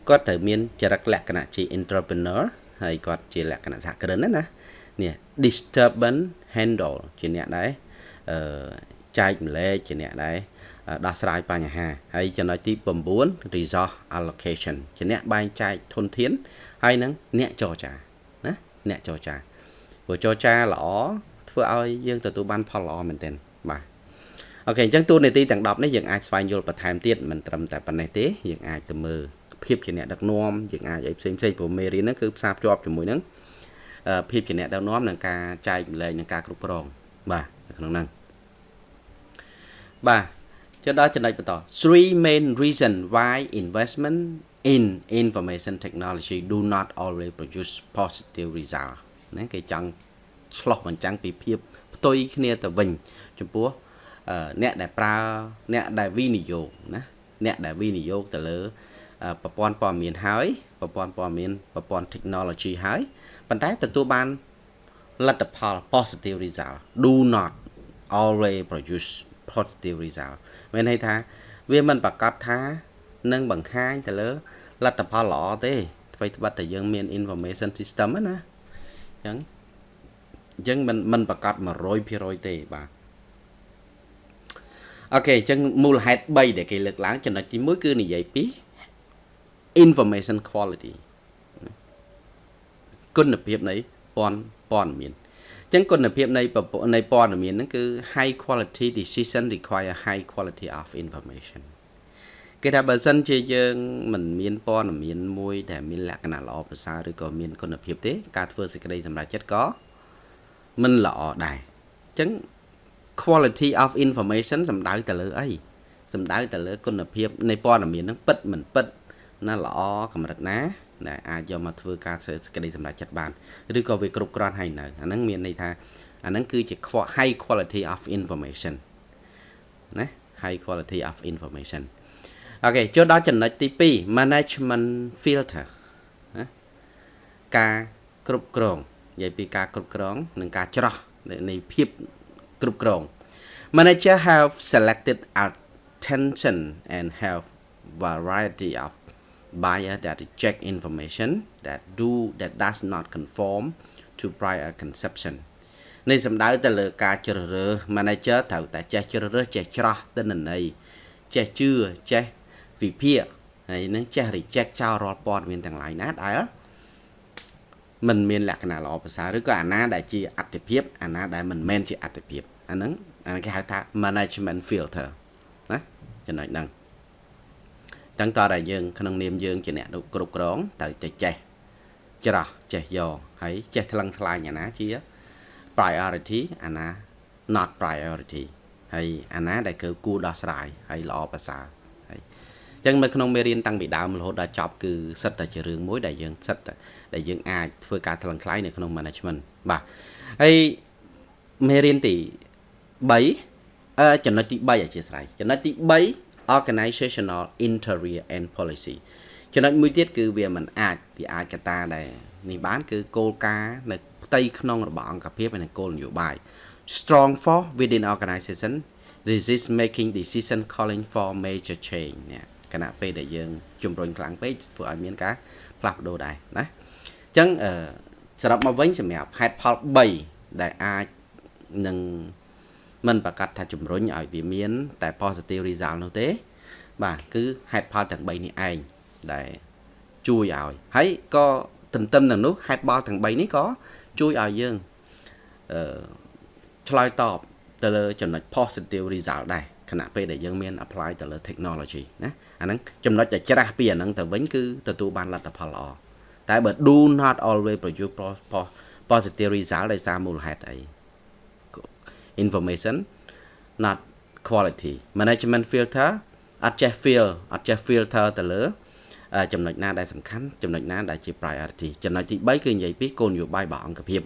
គាត់ត្រូវមានចរិតលក្ខណៈជា entrepreneur ហើយគាត់ជាលក្ខណៈសហគ្រិនណានេះ disturbance handle ជាអ្នកដែរអឺ ចែកម្លែកជាអ្នកដែរដោះស្រាយបញ្ហាហើយចំណុចទី9 resource allocation ជាអ្នកបែងចែកធនធានហើយនឹងអ្នកចរចាណាអ្នកចរចាព្រោះចរចាល្អធ្វើឲ្យយើងទទួលបានផលល្អមែនទែនបាទអូខេអញ្ចឹងតួនាទីទាំង10នេះយើងអាចស្វែងយល់បន្ថែមទៀតមិនត្រឹមតែប៉ុណ្ណេះទេយើងអាចទៅមើលភាពជាអ្នកដឹកនាំយើងអាចឲ្យផ្សេងផ្សេងព្រោះមេរៀនហ្នឹងគឺផ្សារភ្ជាប់ជាមួយនឹងភាពជាអ្នកដឹកនាំនិងការចែកម្លែកនិងការគ្រប់គ្រងបាទនៅក្នុងហ្នឹង បាទចុះដល់ចំណុចបន្ត three main reason why investment in information technology do not always produce positive result ណាគេចង់ឆ្លោះបញ្ចាំងពីភាពផ្ទុយគ្នាទៅវិញចំពោះអ្នកដែលប្រើអ្នកដែលវិនិយោគណាអ្នកដែលវិនិយោគទៅលើប្រព័ន្ធព័ត៌មានហើយប្រព័ន្ធព័ត៌មានប្រព័ន្ធ technology ហើយប៉ុន្តែទទួលបានលទ្ធផល positive result do not always produce positive result មានន័យថា វាមិនប្រកាសថានឹងបង្ហាញទៅលើលទ្ធផលល្អទេអ្វីត្បិតតែយើងមាន information system ណាអញ្ចឹងអញ្ចឹងមិនមិនប្រកាស100%ទេបាទអូខេអញ្ចឹងមូលហេតុ3ដែលគេលើកឡើងចំណុចទី1គឺនិយាយពី information quality គុណភាពនៃព័ត៌ព័ត៌មាន ចឹងគុណភាពនៃនៃព័ត៌មានហ្នឹងគឺ high quality decision require high quality of information គេថាបើសិនជាយើងមិនមានព័ត៌មានមួយដែលមានលក្ខណៈល្អប្រសើរឬក៏មានគុណភាពទេ ការធ្វើសេចក្តីសម្រេចចិត្តក៏មិនល្អដែរអញ្ចឹង quality of information សំដៅទៅលើអីសំដៅទៅលើគុណភាពនៃព័ត៌មានហ្នឹងពិតមិនពិតណាល្អកម្រិតណា ដែលអាចយកមកធ្វើការសេចក្តីសម្រេចចិត្តបានឬក៏វាគ្រប់គ្រាន់ហើយនៅអាហ្នឹងមានន័យថាអាហ្នឹងគឺជា high quality of information ណា high quality of information អូខេចូលដល់ចំណុចទី2 management filter ណាការគ្រប់គ្រងនិយាយពីការគ្រប់គ្រង និងការច្រោះនៃភាពគ្រប់គ្រង manager have selected attention and have variety of buyer that reject information that do that does not conform to prior conception នេះសំដៅទៅលើការជ្រើសរើស manager ត្រូវតែចេះជ្រើសរើសចេះច្រោះទិន្នន័យចេះជឿចេះវិភាគហើយនឹងចេះ reject ចោលរាល់ព័ត៌មានទាំងឡាយណាដែលมันមានលក្ខណៈល្អប្រសើរឬក៏អាណាដែលជាអត្តភាពអាណាដែលមិនមែនជាអត្តភាពអាហ្នឹងអាគេហៅថា management filter ណាចំណុចហ្នឹង តាំងតតែយើងក្នុងនាមយើងជាអ្នកគ្រប់គ្រងត្រូវតែចេះច្រោះចេះយកហើយចេះថ្លឹងថ្លែងអាណាជា priority អាណា not priority ហើយអាណាដែលគឺគួរដោះស្រាយហើយល្អប្រសើរហើយអញ្ចឹងនៅក្នុងមេរៀនតាំងពីដើមរហូតដល់ចប់គឺសិតតែជារឿងមួយដែលយើងសិតតែដែលយើងអាចធ្វើការថ្លឹងថ្លែងនៅក្នុង management បាទហើយមេរៀនទី3អឺចំណុចទី3អធិស្ឋានចំណុចទី3 organizational interior and policy ចំណុចមួយទៀតគឺវាមិនអាចវាអាចកត្តាដែលនេះបានគឺគោលការណ៍នៅផ្ទៃក្នុងរបស់អង្គភាពនិងគោលនយោបាយ strong for within organization resist making decision calling for major change នេះគណៈពេលដែលយើងជំរុញខ្លាំងពេកធ្វើឲ្យមានការផ្លាស់ប្ដូរដែរណាអញ្ចឹងអឺសរុបមកវិញសម្រាប់ហេតុផល3ដែលអាចនឹង មិនប្រកាសថាជំរុញឲ្យវាមាន តែ positive result នោះទេ បាទគឺហេតុផលទាំង3នេះឯងដែលជួយឲ្យហើយក៏ទន្ទឹមនឹងនោះហេតុផលទាំង3នេះក៏ជួយឲ្យយើងអឺឆ្លើយតបទៅលើចំណុច positive result ដែរខណៈពេលដែលយើងមាន apply ទៅលើ technology ណាអាហ្នឹងចំណុចដែលច្រាស់ពីអាហ្នឹងទៅវិញគឺទទួលបានលទ្ធផលល្អតែបើ do not always produce positive result ដោយសារមូលហេតុអី information not quality management filter អត់ចេះ feel អត់ចេះ filter ទៅលើចំណុចណាដែលសំខាន់ចំណុចណាដែលជា priority ចំណុចទី3គឺនិយាយពីគោលនយោបាយរបស់អង្គភាព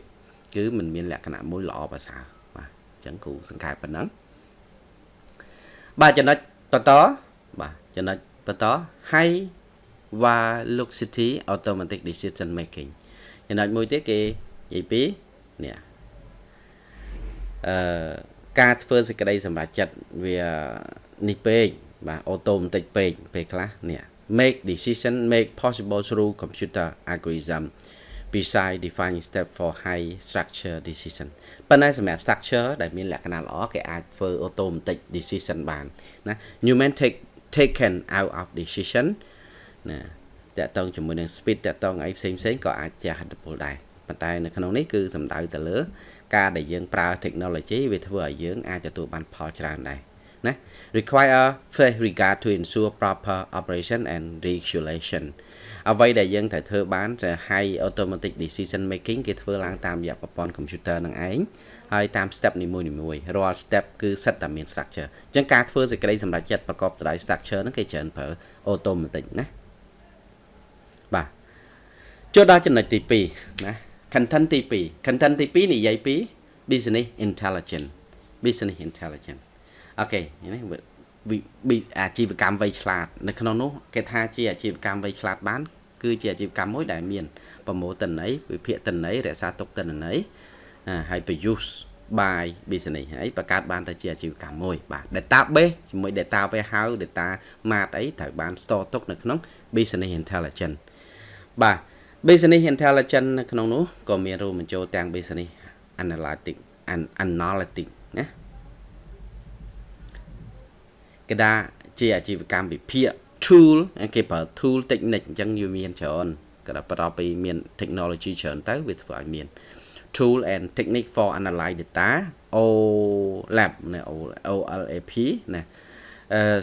គឺมันមានលក្ខណៈមួយល្អប្រសើរបាទអញ្ចឹងគូសង្ខេបប៉ុណ្ណឹងបាទចំណុចបន្តបាទចំណុចបន្ត high velocity automatic decision making ចំណុចមួយទៀតគេនិយាយពីនេះ អឺការធ្វើសេចក្តីសម្រេចចិត្តវានេះពេកបាទអូតូម៉ាទិកពេកពេលខ្លះនេះ make decision make possible through computer algorithm beside defining step for high structure decision ប៉ុន្តែសម្រាប់ structure ដែលមានលក្ខណៈល្អគេអាចធ្វើ automatic decision បានណា human take taken out of decision ណាតកតងជាមួយនឹង speed តកតងអីផ្សេងផ្សេងក៏អាចជះឥទ្ធិពលដែរប៉ុន្តែនៅក្នុងនេះគឺសំដៅទៅលើ ការដែលយើងប្រើ technology វាធ្វើឲ្យយើងអាចទទួលបានផលច្រើនដែរណា require fresh regard to ensure proper operation and regulation អ្វីដែលយើងត្រូវធ្វើបានจะ high automatic decision making គេធ្វើឡើងតាមរយៈប្រព័ន្ធ computer នឹងឯងហើយតាម step នីមួយៗរាល់ step គឺសិតតែមាន structure អញ្ចឹងការធ្វើសេចក្តីសម្រេចចិត្តប្រកបទៅដោយ structure ហ្នឹងគេច្រើនប្រើ automatic ណាបាទចូលដល់ចំណុចទី2ណា content ទី2 content ទី2និយាយពី business intelligence business intelligence អូខេនេះអាជីវកម្មវៃឆ្លាតនៅក្នុងនោះគេថាជាអាជីវកម្មវៃឆ្លាតបាន គឺជាអាជីវកម្មមួយដែលមានប្រមូលតិន័យវិភាគតិន័យរក្សាទុកតិន័យហើយប្រយុទ្ធ by business ហើយបង្កើតបានទៅជាអាជីវកម្មមួយបាទ database ជាមួយ data warehouse data mart អីត្រូវបាន store ទុកនៅក្នុង business intelligence បាទ business intelligence នៅក្នុងនោះក៏មានរួមបញ្ចូលទាំង business analytic and analytic ណាគេថាជាអាជីវកម្មវិភាគ tool គេប្រើ tool technique អញ្ចឹងវាមានច្រើនក៏ដល់បន្ទាប់ពីមាន technology ច្រើនទៅវាធ្វើឲ្យមាន tool and technique for analyze data OLAP ណា OLAP ណា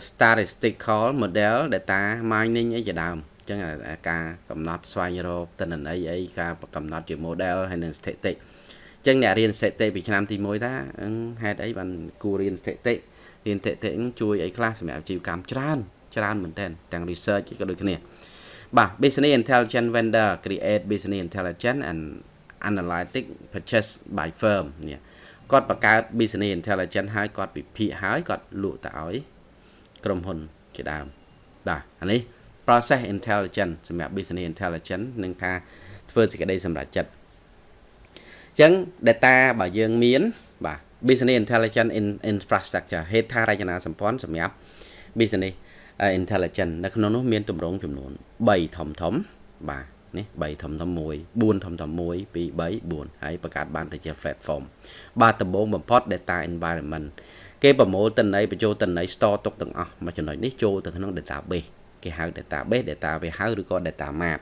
statistical model data mining អីជាដើម ចឹងការកំណត់ស្វែងរកទិន្នន័យអីការកំណត់ជា model ហើយនិងស្ថិតិចឹងអ្នករៀនស្ថិតិពីឆ្នាំទី1ថាហេតុអីបានគួររៀនស្ថិតិរៀនស្ថិតិជួយអីខ្លះសម្រាប់អាជីវកម្មច្រើនច្រើនមែនតើទាំង research ក៏ដូចគ្នាបាទ business intelligence vendor create business intelligence and analytic purchase by firm នេះគាត់បង្កើត business intelligence ហើយគាត់ពិភាក្សាហើយគាត់លក់ទៅឲ្យក្រុមហ៊ុនជាដើមបាទអានេះ process intelligence សម្រាប់ business intelligence នឹងថាធ្វើសេចក្តីសម្រេចចិត្តអញ្ចឹង data បើយើងមានបាទ business intelligence in infrastructure ហេដ្ឋារចនាសម្ព័ន្ធសម្រាប់ business intelligence នៅក្នុងនោះមានទម្រង់ចំនួន3ធំធំបាទនេះ3ធំធំ1 4ធំធំ1 2 3 4ហើយបង្កើតបានទៅជា platform បាទដំបូងបំផុត data environment គេប្រមូលតិន័យបញ្ចូលតិន័យ store ទុកទាំងអស់មួយចំណុចនេះចូលទៅក្នុង database គេហៅ database data warehouse ឬក៏ data map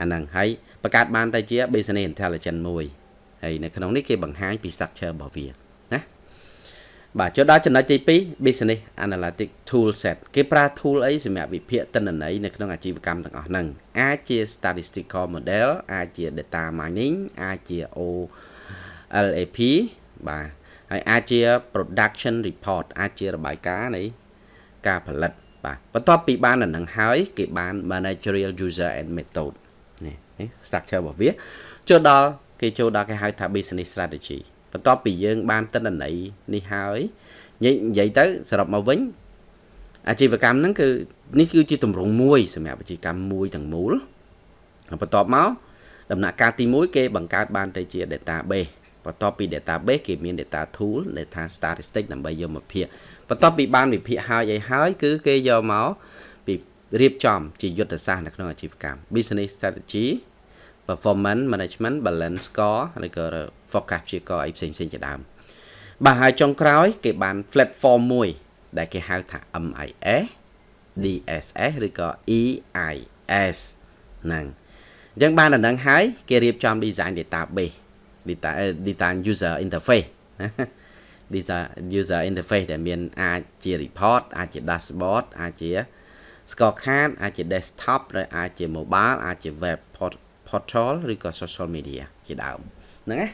អាហ្នឹងហើយបង្កើតបានទៅជា business intelligence មួយហើយនៅក្នុងនេះគេបង្ហាញពី structure របស់វាបាទចូលដល់ចំណុចទី2 business analytic tool set គេប្រើ tool អីសម្រាប់វិភាគទិន្នន័យនៅក្នុងអាជីវកម្មទាំងអស់ហ្នឹងអាចជា statistical model អាចជា data mining អាចជា OLAP បាទហើយអាចជា production report អាចជារបាយការណ៍នៃការផលិត បាទបន្ទាប់ពីបានអានឹងហើយគេបាន managerial user and method នេះនេះ structure របស់វាចូលដល់គេចូលដល់គេហៅថា business strategy បន្ទាប់ពីយើងបានតិន្នន័យនេះហើយនិយាយទៅសរុបមកវិញអាជីវកម្មហ្នឹងគឺនេះគឺជាទម្រង់មួយសម្រាប់អាជីវកម្មមួយទាំងមូលបន្ទាប់មកដំណាក់កាលទី1គេបង្កើតបានទៅជា database បន្ទាប់ពី database គេមាន data tool data statistic ដើម្បីយកមកភាគ បន្ទាប់ពីបានវិភាគហើយអីហើយ គឺគេយកមកពីរៀបចំជាយុទ្ធសាស្ត្រនៅក្នុងអាជីវកម្ម business strategy performance management balance score ឬក៏ forecast ព្យាករអីផ្សេងផ្សេងជាដើមបាទហើយចុងក្រោយ គេបាន platform មួយ ដែលគេហៅថា MIS DSS ឬក៏ EIS ហ្នឹងអញ្ចឹងបានដល់ហ្នឹងហើយ គេរៀបចំ design database data design user interface design user interface ដែលមានអាចជា report អាចជា dashboard អាចជា scorecard អាចជា desktop ឬអាចជា mobile អាចជា web portal ឬក៏ social media ជាដើមហ្នឹងណា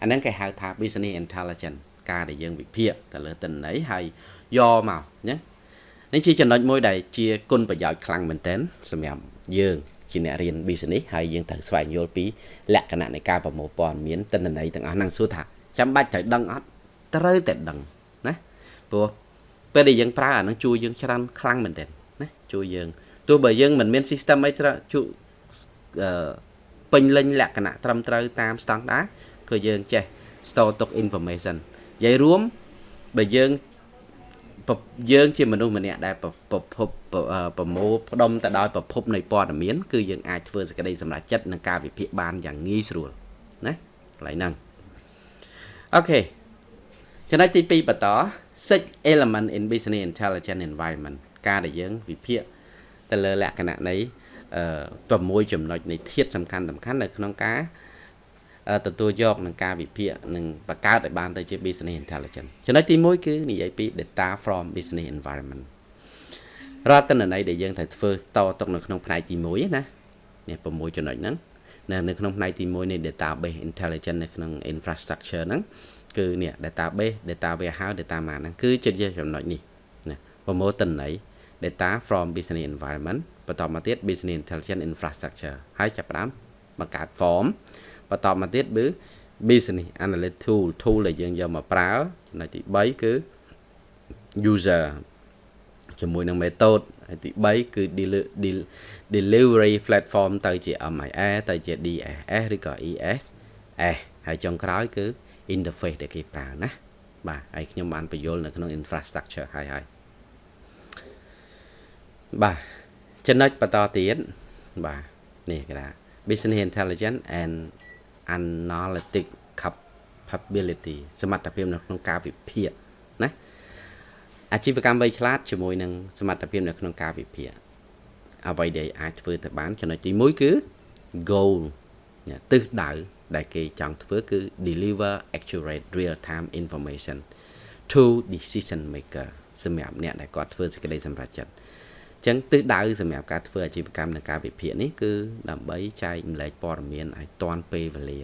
អាហ្នឹងគេហៅថា business intelligence ការដែលយើងវិភាគទៅលើទិន្នន័យហើយយកមកណានេះជាចំណុចមួយដែលជាគុណប្រយោជន៍ខ្លាំងមែនទែនសម្រាប់យើងជាអ្នករៀន business ហើយយើងត្រូវស្វែងយល់ពីលក្ខណៈនៃការប្រមូលព័ត៌មានទិន្នន័យទាំងអស់ហ្នឹងសួរថាចាំបាច់ត្រូវដឹងអត់ ត្រូវតែដឹងណាព្រោះពេលដែលយើងប្រើអាហ្នឹងជួយយើងច្រើនខ្លាំងមែនទែនណាជួយយើងទោះបើយើងមិនមាន system អីត្រូវជួយអឺពេញលេញលក្ខណៈត្រឹមត្រូវតាមស្តង់ដារគឺយើងចេះ store ទុក information និយាយរួមបើយើងយើងជាមនុស្សម្នាក់ដែលប្រភពប្រមូលផ្ដុំទៅដោយប្រភពនៃព័ត៌មានគឺយើងអាចធ្វើសេចក្តីសម្រេចចិត្តនិងការវិភាគបានយ៉ាងងាយស្រួលណាកន្លែងហ្នឹងអូខេ ចំណុចទី2បន្ត six element in business intelligence environment ការដែលយើងវិភាគទៅលើលក្ខណៈនៃ6ចំណុចនៃធាតុសំខាន់សំខាន់នៅក្នុងការទទួលយកនឹងការវិភាគនិងបង្កើតឲ្យបានទៅជា business intelligence ចំណុចទី1គឺនិយាយពី data from business environment រាល់តនន័យដែលយើងត្រូវធ្វើតទុកនៅក្នុងផ្នែកទី1ណានេះ6ចំណុចហ្នឹងនៅក្នុងផ្នែកទី1នៃ database intelligence នៅក្នុង infrastructure ហ្នឹង គឺនេះ database data warehouse data map ហ្នឹងគឺជាចំណុចនេះណាប្រមូលតន័យ data from business environment បន្តមកទៀត business intelligence infrastructure ហើយចាប់ផ្ដើមបង្កើត form បន្តមកទៀតគឺ business analyst tool tool ដែលយើងយកមកប្រើចំណុចទី3គឺ user ជាមួយនឹង method ហើយទី3គឺ delivery platform ទៅជា MIS ទៅជា DSS ឬក៏ ES S ហើយចុងក្រោយគឺ interface ដែលគេប្រើណាបាទហើយខ្ញុំបានបញ្យល់នៅក្នុង infrastructure ហើយហើយបាទចំណុចបន្តទៀតបាទនេះគេថា business intelligence and analytic capability សមត្ថភាពនៅក្នុងការវិភាគណាអាជីវកម្មវៃឆ្លាតជាមួយនឹងសមត្ថភាពនៅក្នុងការវិភាគអ្វីដែលអាចធ្វើទៅបានចំណុចទី1គឺ goal ទិសដៅ ដែលគេចង់ធ្វើគឺ deliver accurate real time information to decision maker សម្រាប់អ្នកដែលគាត់ធ្វើសេចក្តីសម្រេចចិត្តចឹងទិសដៅសម្រាប់ការធ្វើអាជីវកម្មនិងការវិភាគនេះគឺដើម្បីចែកម្លែកព័ត៌មានឲ្យទាន់ពេលវេលា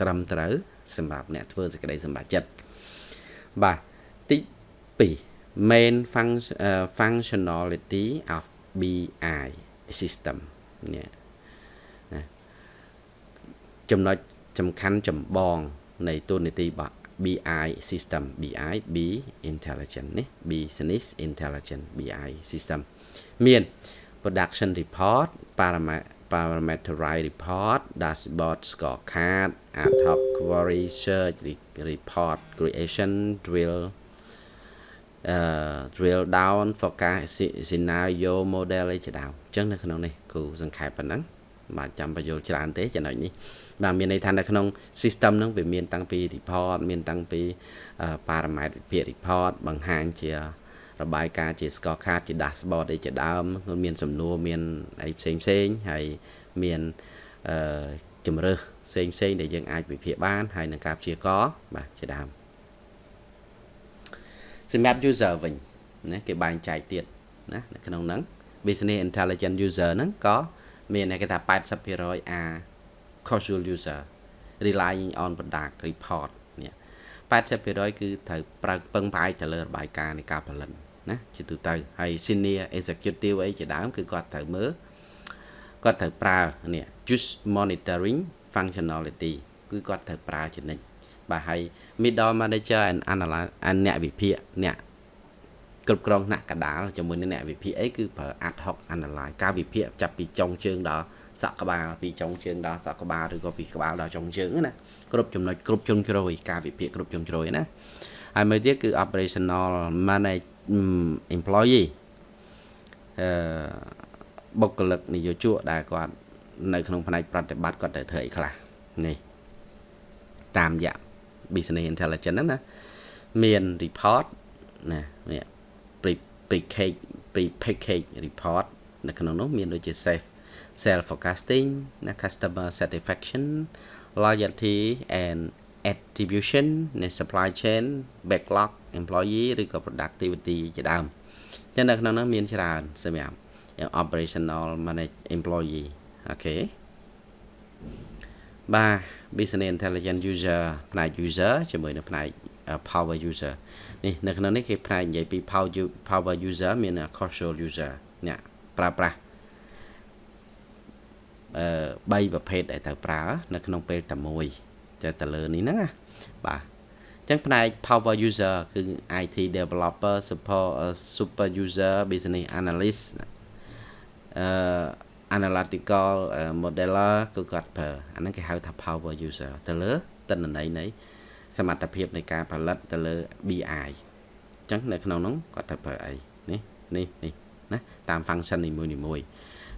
ត្រឹមត្រូវសម្រាប់អ្នកធ្វើសេចក្តីសម្រេចចិត្តបាទទី2 main function uh, functionality of BI system នេះណាចំណុច សំខាន់ចម្បងនៃទូនីតិរបស់ BI system BI B intelligent នេះ business intelligent BI system មាន production report parameterized report dashboard scorecard ad hoc query search report creation drill uh drill down forecast scenario model អីជាដើមអញ្ចឹងនៅក្នុងនេះគូសង្ខេបប៉ុណ្ណឹង បាទចាំបញ្យល់ច្រើនទេចំណុចនេះបាទមានន័យថានៅក្នុង system ហ្នឹងវាមានតាំងពី report មានតាំងពី parameter វិភាគ report បង្ហាញជារបាយការណ៍ជា scorecard ជា dashboard អីជាដើមមានសំណួរមានអីផ្សេងផ្សេងហើយមានអឺជំរើសផ្សេងផ្សេងដែលយើងអាចវិភាគបានហើយនឹងការព្យាករបាទជាដើមសម្រាប់ user វិញណាគេបែងចែកទៀតណានៅក្នុងហ្នឹង business intelligent user ហ្នឹងក៏ មានគេថា80% are casual user relying on product report នេះ80%គឺត្រូវប្រើពឹងផ្អែកទៅលើរបាយការណ៍នៃការផលិតណាជាទូទៅហើយ senior executive អីជាដើមគឺគាត់ត្រូវមើលគាត់ត្រូវប្រើនេះ just monitoring functionality គឺគាត់ត្រូវប្រើជានិច្ចបាទហើយ middle manager and analyst អ្នកវិភាគអ្នក គ្រប់គ្រងថ្នាក់កដាលជាមួយនឹងអ្នកវិភាគអីគឺប្រើ ad hoc analyze ការវិភាគចាប់ពីចុងជើងដល់សក់ក្បាលពីចុងជើងដល់សក់ក្បាលឬក៏ពីក្បាលដល់ចុងជើងណាគ្រប់ចំណុចគ្រប់ជ្រុងជ្រោយការវិភាគគ្រប់ជ្រុងជ្រោយណាហើយមួយទៀតគឺ operational manage employee អឺបុគ្គលិកនយោជកដែលគាត់នៅក្នុងផ្នែកប្រតិបត្តិគាត់ត្រូវធ្វើអីខ្លះនេះតាមរយៈ business intelligence ហ្នឹងណាមាន report ណានេះ pre package pre package report នៅក្នុងនោះមានដូចជា safe sales forecasting ណា customer satisfaction loyalty and attribution នៃ supply chain backlog employee ឬក៏ productivity ជាដើមចឹងនៅក្នុងនោះមានច្រើនសម្រាប់ operational manage employee អូខេបាទ business intelligence user ផ្នែក user ជាមួយនឹងផ្នែក power user នេះនៅក្នុងនេះគេផ្នែកនិយាយពី power user មាន causal user អ្នកប្រើប្រាស់អឺ3ប្រភេទដែលត្រូវប្រើ នៅក្នុងពេលតែមួយចេះតែលើនេះហ្នឹងណាបាទចឹងផ្នែក power user គឺ IT developer support super user business analyst អឺ analytical modeler គឺគាត់ប្រើអាហ្នឹងគេហៅថា power user ទៅលើតនន័យនៃ សមត្ថភាពនៃការផលិតទៅលើ BI អញ្ចឹងនៅក្នុងនោះគាត់ត្រូវប្រើអីនេះនេះនេះណាតាម function នីមួយៗ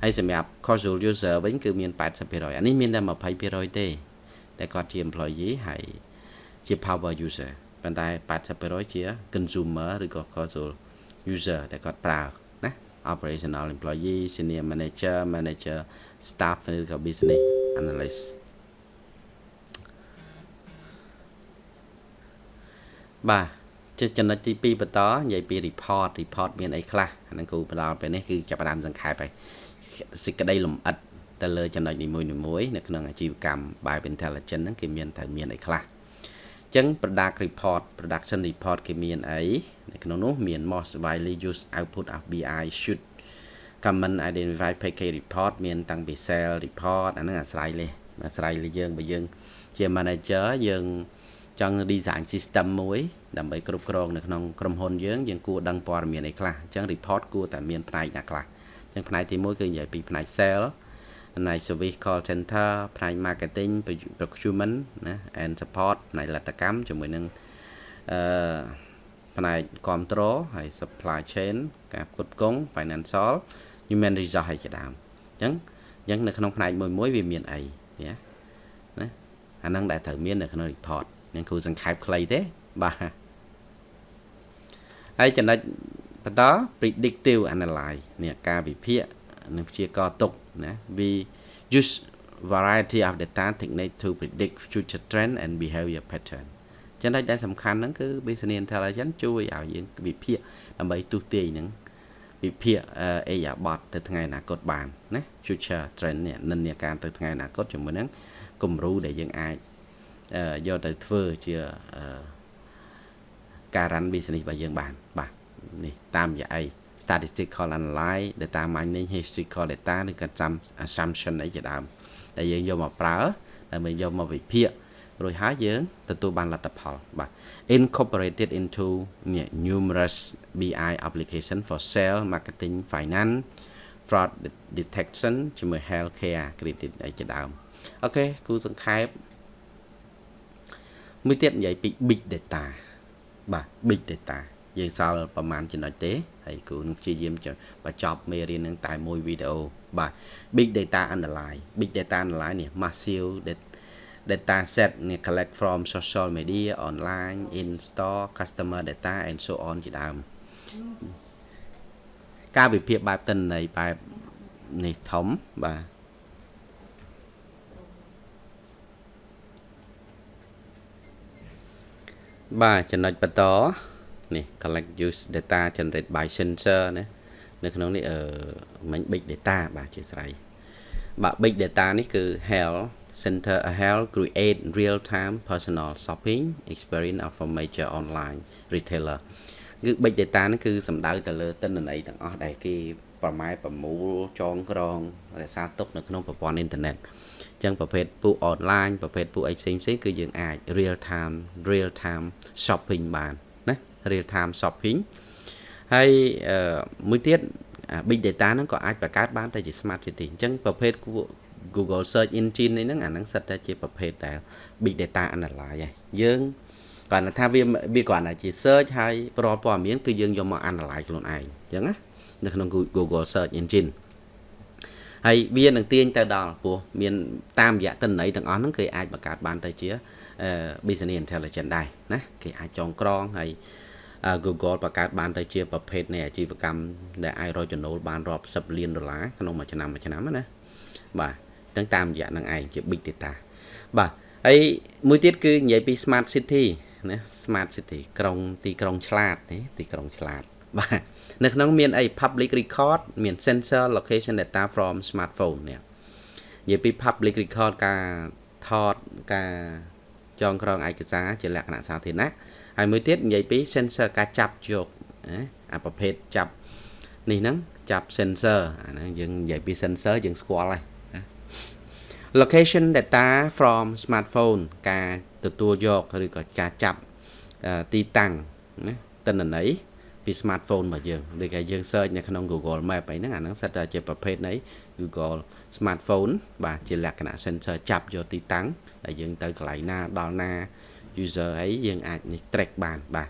ហើយសម្រាប់ casual user វិញគឺមាន80%អានេះមានតែ20%ទេតែគាត់ជា employee ហើយជា power user ប៉ុន្តែ80%ជា consumer ឬក៏ casual user ដែលគាត់ប្រើណា operational employee senior manager manager staff ឬក៏ business analyst បាទជាចំណុចទី2បន្តនិយាយពី report report មានអីខ្លះអាហ្នឹងគូបន្តដល់ពេលនេះគឺចាប់ផ្ដើមសង្ខេបហើយសេចក្តីលម្អិតទៅលើចំណុចនីមួយៗនៅក្នុងអាជីវកម្ម Bio Intelligence ហ្នឹងគេមានត្រូវមានអីខ្លះអញ្ចឹង product report production report គេមានអីនៅក្នុងនោះមាន most widely used output of BI should common identify package report មានតាំងពី sale report អាហ្នឹងអាស្រ័យលេអាស្រ័យលើយើងបើយើងជា manager យើង ចង់ design system មួយដើម្បីគ្រប់គ្រងនៅក្នុងក្រុមហ៊ុនយើងយើងគួរដឹងព័ត៌មានអីខ្លះអញ្ចឹង report គួរតែមានផ្នែកណាខ្លះអញ្ចឹងផ្នែកទី1គឺនិយាយពីផ្នែក sale ផ្នែក service call center ផ្នែក marketing procurement ណា and support ផ្នែកលទ្ធកម្មជាមួយនឹងអឺផ្នែក control ហើយ supply chain ការផ្គត់ផ្គង់ financial human resource ហើយជាដើមអញ្ចឹងអញ្ចឹងនៅក្នុងផ្នែកមួយមួយវាមានអីណាណាអាហ្នឹងដែលត្រូវមាននៅក្នុង report នឹងគ្រូសង្ខេបខ្លីទេបាទហើយចំណុចបន្ត predictive analyze នេះការវិភាគនិងព្យាករទុកណា we use variety of data technique to predict future trend and behavior pattern ចំណុចដែលសំខាន់ហ្នឹងគឺ business intelligence ជួយឲ្យយើងវិភាគដើម្បីទស្សន៍ទាយនឹងវិភាគអេយ៉ាបតទៅថ្ងៃអនាគតបានណា future trend នេះនិន្នាការទៅថ្ងៃអនាគតជាមួយនឹងគំរូដែលយើងអាច យកទៅធ្វើជាការ run business របស់យើងបានបាទនេះតាមរយៈអី statistical analyze data mining historical data ឬក៏ assumption អីជាដើមដែលយើងយកមកប្រើដើម្បីយកមកវិភាគរួចហើយយើងទទួលបានលទ្ធផលបាទ incorporated into numerous BI application for sale marketing finance fraud detection ជាមួយ healthcare credit អីជាដើមអូខេគូសង្ខេប មួយទៀតនិយាយពី big data បាទ big data យើងសល់ប្រហែលចំណុចទេហើយគ្រូនឹងព្យាយាមបញ្ចប់មេរៀននឹងតែមួយវីដេអូបាទ big data analyze big data analyze នេះ massive data set នេះ collect from social media online in store customer data and so on ជាដើមការវិភាគបែបទិន្នន័យបែបនេះធំបាទ បាទចំណុចបន្តនេះ collect use data generate by sensor ណានៅក្នុងនេះអឺមិញ big data បាទជាស្រ័យបាទ big data នេះគឺ health center health create real time personal shopping experience of a major online retailer គឺ big data នេះគឺសំដៅទៅលើទិន្នន័យទាំងអស់ដែលគេប្រម៉ែប្រមូលចងក្រងរក្សាទុកនៅក្នុងប្រព័ន្ធអ៊ីនធឺណិតអញ្ចឹងប្រភេទពូអនឡាញប្រភេទពូអីផ្សេងផ្សេងគឺយើងអាច real time real time shopping បានណា real time shopping ហើយមួយទៀត big data ហ្នឹងក៏អាចបង្កើតបានទៅជា smart city អញ្ចឹងប្រភេទ Google search engine នេះហ្នឹងអាហ្នឹងសិតតែជាប្រភេទដែល big data analyze ហើយយើងគាត់ថាវាវាគ្រាន់តែជា search ហើយប្រព័ន្ធព័ត៌មានគឺយើងយកមក analyze ខ្លួនឯងអញ្ចឹងណានៅក្នុង Google search engine ហើយវានឹងទាញទៅដល់ព្រោះមានតាមរយៈទិន្នន័យទាំងអស់ហ្នឹងគេអាចបង្កើតបានទៅជា business intelligence ដែរណាគេអាចចងក្រងហើយ Google បង្កើតបានទៅជាប្រភេទនៃអាជីវកម្មដែលអាចរកចំណូលបានរាប់សិបលានដុល្លារក្នុងមួយឆ្នាំមួយឆ្នាំណាបាទទាំងតាមរយៈនឹងឯងជា big data បាទហើយមួយទៀតគឺនិយាយពី smart city ណា smart city ក្រុងទីក្រុងឆ្លាតទេទីក្រុងឆ្លាត បាទនៅក្នុងមានអី public record មាន sensor location data from smartphone នេះនិយាយពី public record ការថតការចងក្រងឯកសារជាលក្ខណៈសាធារណៈហើយមួយទៀតនិយាយពី sensor ការចាប់យកអាប្រភេទចាប់នេះហ្នឹងចាប់ sensor អាហ្នឹងយើងនិយាយពី sensor យើងស្គាល់ហើយ location data from smartphone ការទទួលយកឬក៏ការចាប់ទីតាំងណាទិន្នន័យ ពី smartphone របស់យើងដូចគេយើង search នៅក្នុង Google Map អីហ្នឹងអាហ្នឹងសិតតែជាប្រភេទនៃ Google smartphone បាទជាលក្ខណៈ sensor ចាប់យកទីតាំងដែលយើងទៅកន្លែងណាដល់ណា user អីយើងអាចនេះ track បានបាទ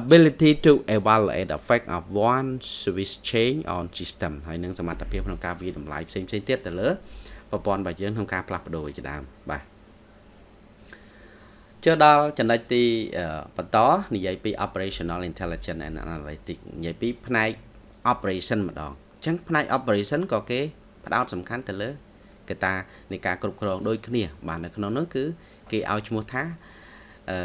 ability to evaluate effect of one switch change on system ហើយនឹងសមត្ថភាពក្នុងការវិនិច្ឆ័យតម្លៃផ្សេងៗទៀតទៅលើប្រព័ន្ធរបស់យើងក្នុងការផ្លាស់ប្ដូរជាដើមបាទ ចូលដល់ចំណុចទីបន្តនិយាយពី operational intelligence and analytics និយាយពីផ្នែក operation ម្ដងអញ្ចឹងផ្នែក operation ក៏គេផ្ដោតសំខាន់ទៅលើកត្តានៃការគ្រប់គ្រងដូចគ្នា បាទនៅក្នុងនោះគឺគេឲ្យឈ្មោះថាអឺ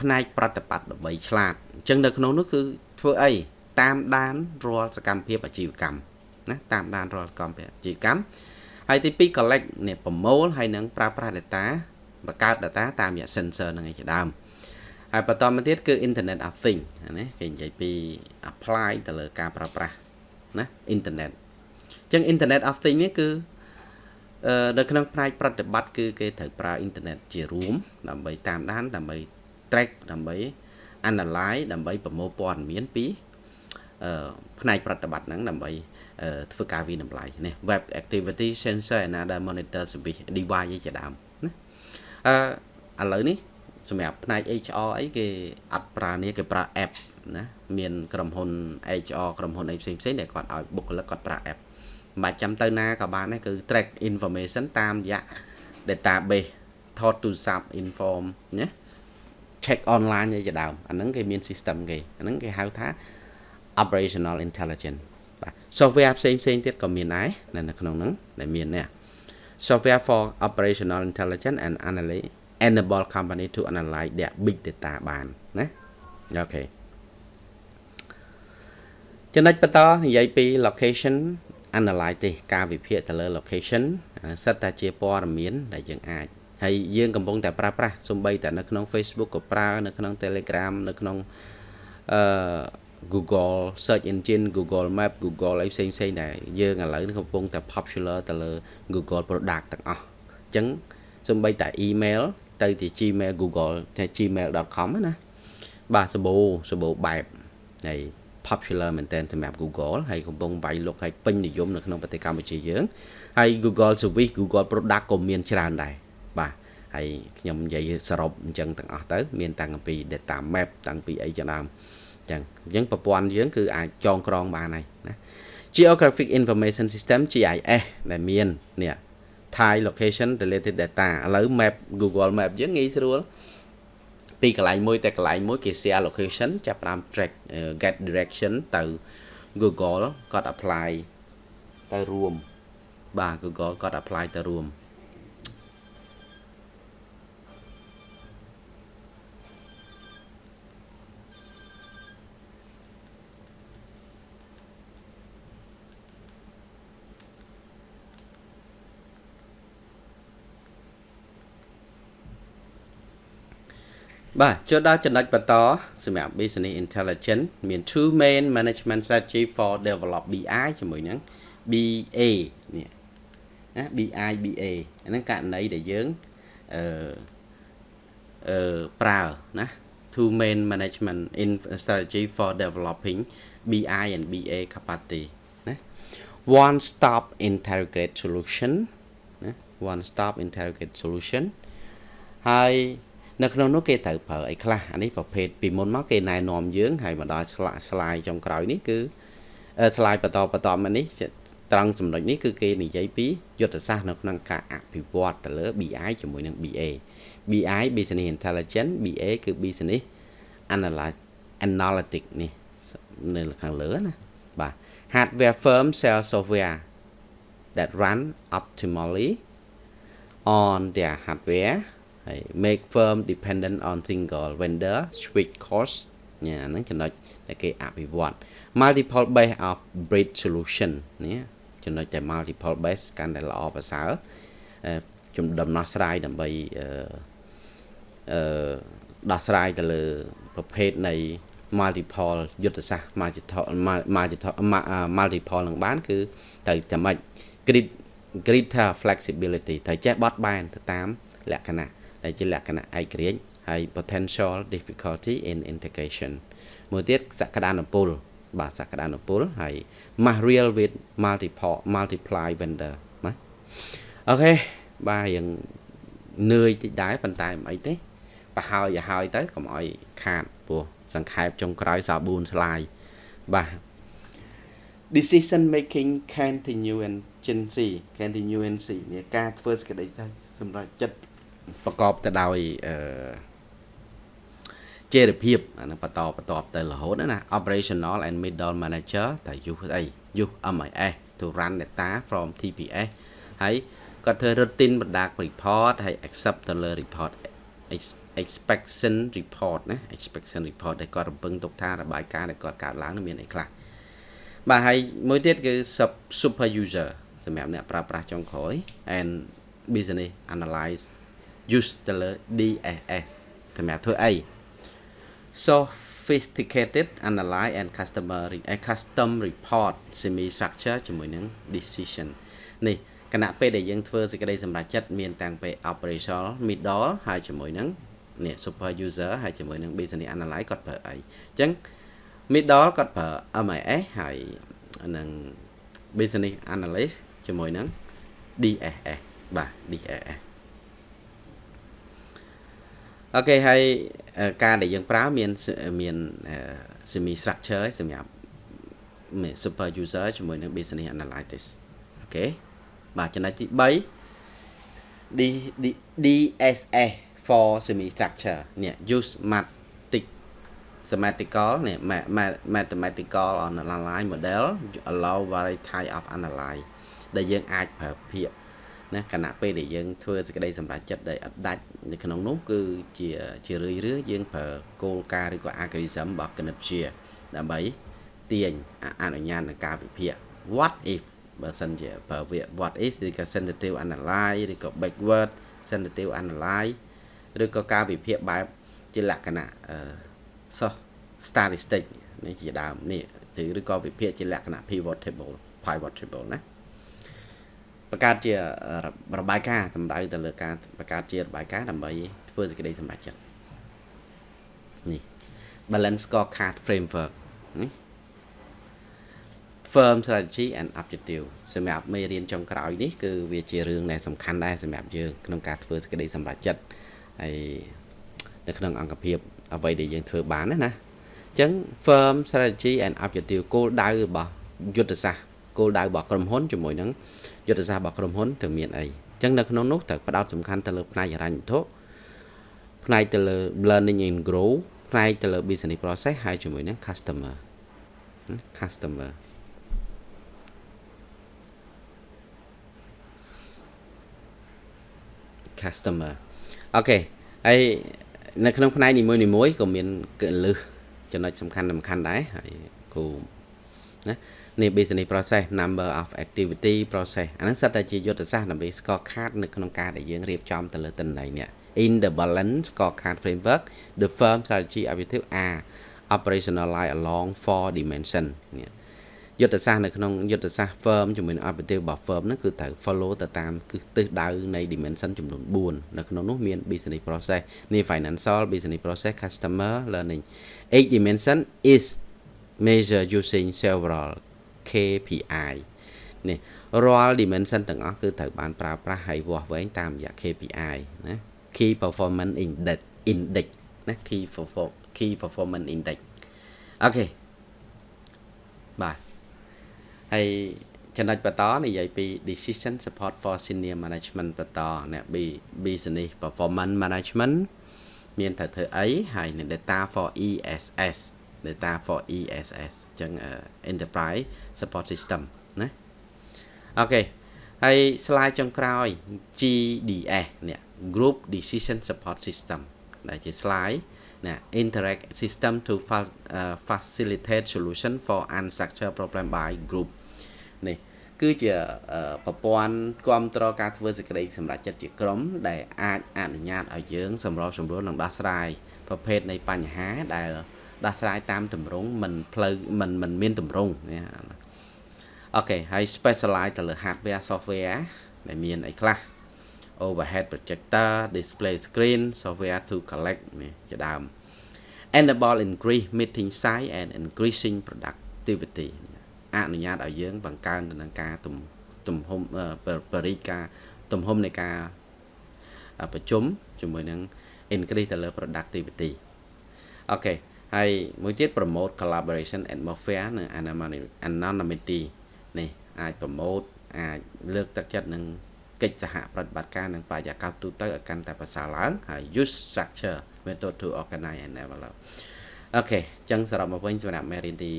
ផ្នែកប្រតិបត្តិដើម្បីឆ្លាតអញ្ចឹងនៅក្នុងនោះគឺធ្វើអីតាមដានរាល់សកម្មភាពអាជីវកម្មណាតាមដានរាល់កម្មអាជីវកម្មហើយទី2 collect នេះប្រមូលហើយនឹងប្រើប្រាស់ data បង្កើត data តាមរយៈ sensor នឹងឯជាដើមហើយបន្តមកទៀតគឺ internet of thing ណាគេនិយាយពី apply ទៅលើការប្រើប្រាស់ណា internet អញ្ចឹង internet of thing នេះគឺអឺនៅក្នុងផ្នែកប្រតិបត្តិគឺគេត្រូវប្រើ internet ជារួមដើម្បីតាមដានដើម្បី track ដើម្បី analyze ដើម្បីប្រមូលព័ត៌មានពីអឺផ្នែកប្រតិបត្តិហ្នឹងដើម្បីធ្វើការវិនិច្ឆ័យនេះ web activity sensor and other monitor service device ជាដើមណា អឺឥឡូវនេះសម្រាប់ផ្នែក HR អីគេអត់ប្រើនេះគេប្រើ app ណាមានក្រុមហ៊ុន HR ក្រុមហ៊ុនអីផ្សេងផ្សេងដែលគាត់ឲ្យបុគ្គលិកគាត់ប្រើ app មិនបាច់ចាំទៅណាក៏បានដែរគឺ track information តាមរយៈ database ថតទូរស័ព្ទ inform ណា check online អីជាដើមអាហ្នឹងគេមាន system គេអាហ្នឹងគេហៅថា operational intelligence បាទ software ផ្សេងផ្សេងទៀតក៏មានដែរនៅក្នុងហ្នឹងដែលមាននេះ software for operational intelligence and analysis enable company to analyze their big data បានណាអូខេចំណុចបន្តនិយាយពី location analyze ទេការវិភាគទៅលើ location សិតតែជាព័ត៌មានដែលយើងអាចហើយយើងកំពុងតែប្រើប្រាស់សំបីតែនៅក្នុង Facebook ក៏ប្រើនៅក្នុង Telegram នៅក្នុងអឺ Google search engine Google Map Google អីផ្សេងផ្សេងដែរយើងឥឡូវនេះកំពុងតែ popular ទៅលើ Google product ទាំងអស់អញ្ចឹងសំបីតែ email ទៅជា Gmail Google តែ gmail.com ណាបាទសបូសបូបែបហើយ popular មែនទែនសម្រាប់ Google ហើយកំពុងវាយលុកហើយពេញនិយមនៅក្នុងប្រទេសកម្ពុជាយើងហើយ Google Service Google Product ក៏មានច្រើនដែរបាទហើយខ្ញុំនិយាយសរុបអញ្ចឹងទាំងអស់ទៅ មានតាំងពី data map តាំងពីអីជាដើមអញ្ចឹងអញ្ចឹងប្រព័ន្ធយើងគឺអាចចងក្រងបានហើយណា Geographic Information System GIS ដែលមាននេះ Thai location related data ឥឡូវ map Google Map យើងងាយស្រួលពីកន្លែងមួយតែកន្លែងមួយគេ share location ចាប់តាម track get direction ទៅ Google គាត់ apply ទៅរួមបាទ Google គាត់ apply ទៅរួម បាទចូលដល់ចំណុចបន្តសម្រាប់ business intelligence មាន two main management strategy for develop BI ជាមួយនឹង BA នេះណា BI BA ហ្នឹងករណីដែលយើងអឺអឺប្រើណា two main management in strategy for developing BI and BA capacity ណា one stop integrate solution ណា one stop integrate solution ហើយ នៅក្នុងនោះគេត្រូវប្រើអីខ្លះអានេះប្រភេទពីមុនមកគេណែនាំយើងហើយមកដល់ស្លាកស្លាយចុងក្រោយនេះគឺស្លាយបន្តបន្តមកនេះត្រង់ចំណុចនេះគឺគេនិយាយពីយុទ្ធសាស្ត្រនៅក្នុងការអភិវឌ្ឍទៅលើ BI ជាមួយនឹង BA BI Business Intelligence BA គឺ Business Analytic នេះនៅខាងលើណាបាទ Hardware firm sell software that run optimally on their hardware ហើយ make firm dependent on single vendor switch cost ញ៉ាហ្នឹងចំណុចដែលគេអភិវឌ្ឍ multiple base of breed solution នេះចំណុចតែ multiple base កាន់តែល្អប្រសើរជំដំណោះស្រាយដើម្បីអឺអឺដោះស្រាយទៅលើប្រភេទនៃ multiple យុទ្ធសាស្ត្រ multiple multiple multiple នឹងបាន គឺទៅតែម៉េច grid greater flexibility ត្រូវចេះបត់បែនទៅតាមលក្ខណៈ ដែលជាលក្ខណៈឯករាជ្យហើយ potential difficulty in integration មួយទៀតសក្តានុពលបាទសក្តានុពលហើយ material with multiple multiply vendor ណាអូខេបាទយើងនឿយតិចដែរប៉ុន្តែមិនអីទេបើហើយឲ្យហើយទៅកុំឲ្យខាតព្រោះសង្ខេបចុងក្រោយសាប៊ូនស្លាយបាទ decision making continuity continuity នេះការធ្វើសេចក្តីសម្រេចចិត្ត ប្រកបទៅដោយអឺចេរភាពអានឹងបន្តបន្តទៅរហូតណា operational and middle manager តែ use អី use MIS to run data from TPS ហើយគាត់ធ្វើ routine បណ្ដា report ហើយ accept ទៅលើ report expectation report ណា expectation report ដែលគាត់រំពឹងទុកថារបាយការណ៍ដែលគាត់កើតឡើងនឹងមានអីខ្លះបាទហើយមួយទៀតគឺ super user សម្រាប់អ្នកប្រើប្រាស់ចុងក្រោយ and business analyze use ទៅលើ DSS សម្រាប់ធ្វើអី sophisticated analyze and customer custom report semi structure ជាមួយនឹង decision នេះគណៈពេលដែលយើងធ្វើសេចក្តីសម្រេចចិត្តមានតាំងពី operational middle ហើយជាមួយនឹងនេះ super user ហើយជាមួយនឹង business analyze គាត់ប្រើអីអញ្ចឹង middle គាត់ប្រើ MIS ហើយនឹង business analyst ជាមួយនឹង DSS បាទ DSS អូខេហើយការដែលយើងប្រើមានមាន semi structure សម្រាប់ super user ជាមួយនឹង business analytics អូខេបាទចំណុចទី3 D DSS for semi structure នេះ use mathematic semantical នេះ mathematical online model allow variety type of analyze ដែលយើងអាចប្រើភាគ ណាខណៈពេលដែលយើងធ្វើសេចក្តីសម្រេចចិត្តដែលអត់ដាច់នៅក្នុងនោះគឺជាជារឿយរឿយយើងប្រើគោលការណ៍ឬក៏ algorithm របស់គណិតវិទ្យាដើម្បីទាញអនុញ្ញាតនឹងការវិភាគ what if បើសិនជាប្រើវា what is ឬក៏ sensitive analyze ឬក៏ backward representative analyze ឬក៏ការវិភាគបែបជាលក្ខណៈអឺ soft statistic នេះជាដើមនេះឬក៏វិភាគជាលក្ខណៈ pivot table pivot table ណា បង្កើតជារបាយការណ៍សម្ដៅទៅលើការបង្កើតជារបាយការណ៍ដើម្បីធ្វើសេចក្តីសម្រេចចិត្តនេះ balance scorecard framework នេះ firm strategy and objective សម្រាប់មេរៀនចុងក្រោយនេះគឺវាជារឿងដែលសំខាន់ដែរសម្រាប់យើងក្នុងការធ្វើសេចក្តីសម្រេចចិត្តហើយនៅក្នុងអង្គភាព អ្វីដែលយើងធ្វើបានណាណាអញ្ចឹង firm strategy and objective គោលដៅរបស់យុទ្ធសាស្ត្រគោលដៅរបស់ក្រុមហ៊ុនជាមួយនឹង យុទ្ធសាស្ត្ររបស់ក្រុមហ៊ុនត្រូវមានអីអញ្ចឹងនៅក្នុងនោះត្រូវផ្ដោតសំខាន់ទៅលើផ្នែកហិរញ្ញវត្ថុផ្នែកទៅលើ learning and grow ផ្នែកទៅលើ business process ហើយជាមួយនឹង customer customer customer អូខេហើយនៅក្នុងផ្នែកនីមួយៗក៏មានកលឹះចំណុចសំខាន់សំខាន់ដែរហើយគូណា នេះ business process number of activity process អានេះសិតតែជាយុទ្ធសាស្ត្រដើម្បី scorecard នៅក្នុងការដែលយើងរៀបចំទៅលើទិន្នន័យនេះ in the balance scorecard framework the firm strategy objective are operationalized along four dimension នេះយុទ្ធសាស្ត្រនៅក្នុងយុទ្ធសាស្ត្រ firm ជាមួយនឹង objective របស់ firm ហ្នឹងគឺត្រូវ follow ទៅតាមគឺទិសដៅនៃ dimension ចំនួន4នៅក្នុងនោះមាន business process នេះ financial business process customer learning each dimension is measure using several KPI នេះរាល់ dimension ទាំងអស់គឺត្រូវបានប្រើប្រាស់ហើយវាស់វែងតាមរយៈ KPI ណា Key Performance Index Index ណា Key Key Performance Index អូខេបាទហើយចំណុចបន្តនិយាយពី decision support for senior management បន្តអ្នក business performance management មានត្រូវធ្វើអីហើយនឹង data for ESS data for ESS អញ្ចឹង enterprise support system ណាអូខេហើយ slide ចុងក្រោយ GDS នេះ group decision support system ដែលជា slide ណា interact system to facilitate solution for unstructured problem by group នេះគឺជាប្រព័ន្ធគ្រប់គ្រងការធ្វើសេចក្តីសម្រេចចិត្តជាក្រុម ដែលអាចអនុញ្ញាតឲ្យយើងសម្របសម្រួលនិងដោះស្រាយប្រភេទនៃបញ្ហាដែល ដោះស្រាយតាមទម្រង់មិនផ្លូវមិនមិនមានទម្រង់អូខេហើយ specialize ទៅលើ hardware software ដែលមានអីខ្លះ overhead projector display screen software to collect នេះជាដើម enable increase meeting size and increasing productivity អនុញ្ញាតឲ្យយើងបង្កើនទៅនឹងការទំហំបរិយាការទំហំនៃការប្រជុំជាមួយនឹង increase ទៅលើ productivity អូខេ ហើយមួយទៀត promote collaboration atmosphere និង anonymity នេះអាច promote អាចលើកទឹកចិត្តនឹងកិច្ចសហប្រតិបត្តិការនិងបរិយាកាសទូទៅឲ្យកាន់តែប្រសើរឡើងហើយ use structure method to organize and develop okay អញ្ចឹងសរុបមកវិញសម្រាប់មេរៀនទី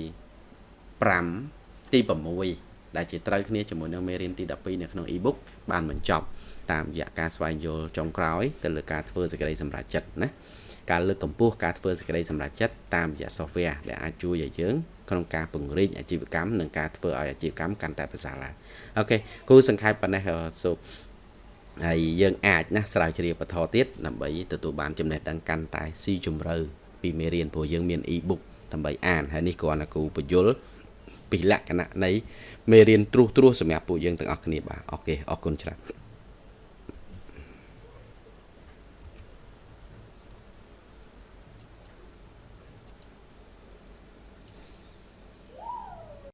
5ទី6ដែលជាត្រូវគ្នាជាមួយនឹងមេរៀនទី12នៅក្នុង e-book បានបញ្ចប់តាមរយៈការស្វែងយល់ចុងក្រោយទៅលើការធ្វើសេចក្តីសម្រេចចិត្តណា ការលើកកម្ពស់ការធ្វើសេចក្តីសម្រេចចិត្តតាមរយៈ software ដែលអាចជួយឲ្យយើងក្នុងការពង្រីកអាជីវកម្មនិងការធ្វើឲ្យអាជីវកម្មកាន់តែប្រសើរឡើង okay គូសង្ខេបប៉ុណ្ណេះ soហើយយើងអាចណាស្រាវជ្រាវបន្តទៀតដើម្បីទទួលបានចំណេះដឹងកាន់តែស៊ីជម្រៅពីមេរៀនព្រោះយើងមាន e-book ដើម្បីអានហើយនេះគ្រាន់តែគូបញ្យលពីលក្ខណៈនៃមេរៀនត្រួសត្រាសសម្រាប់ពួកយើងទាំងអស់គ្នាបាទអូខេអរគុណច្រើន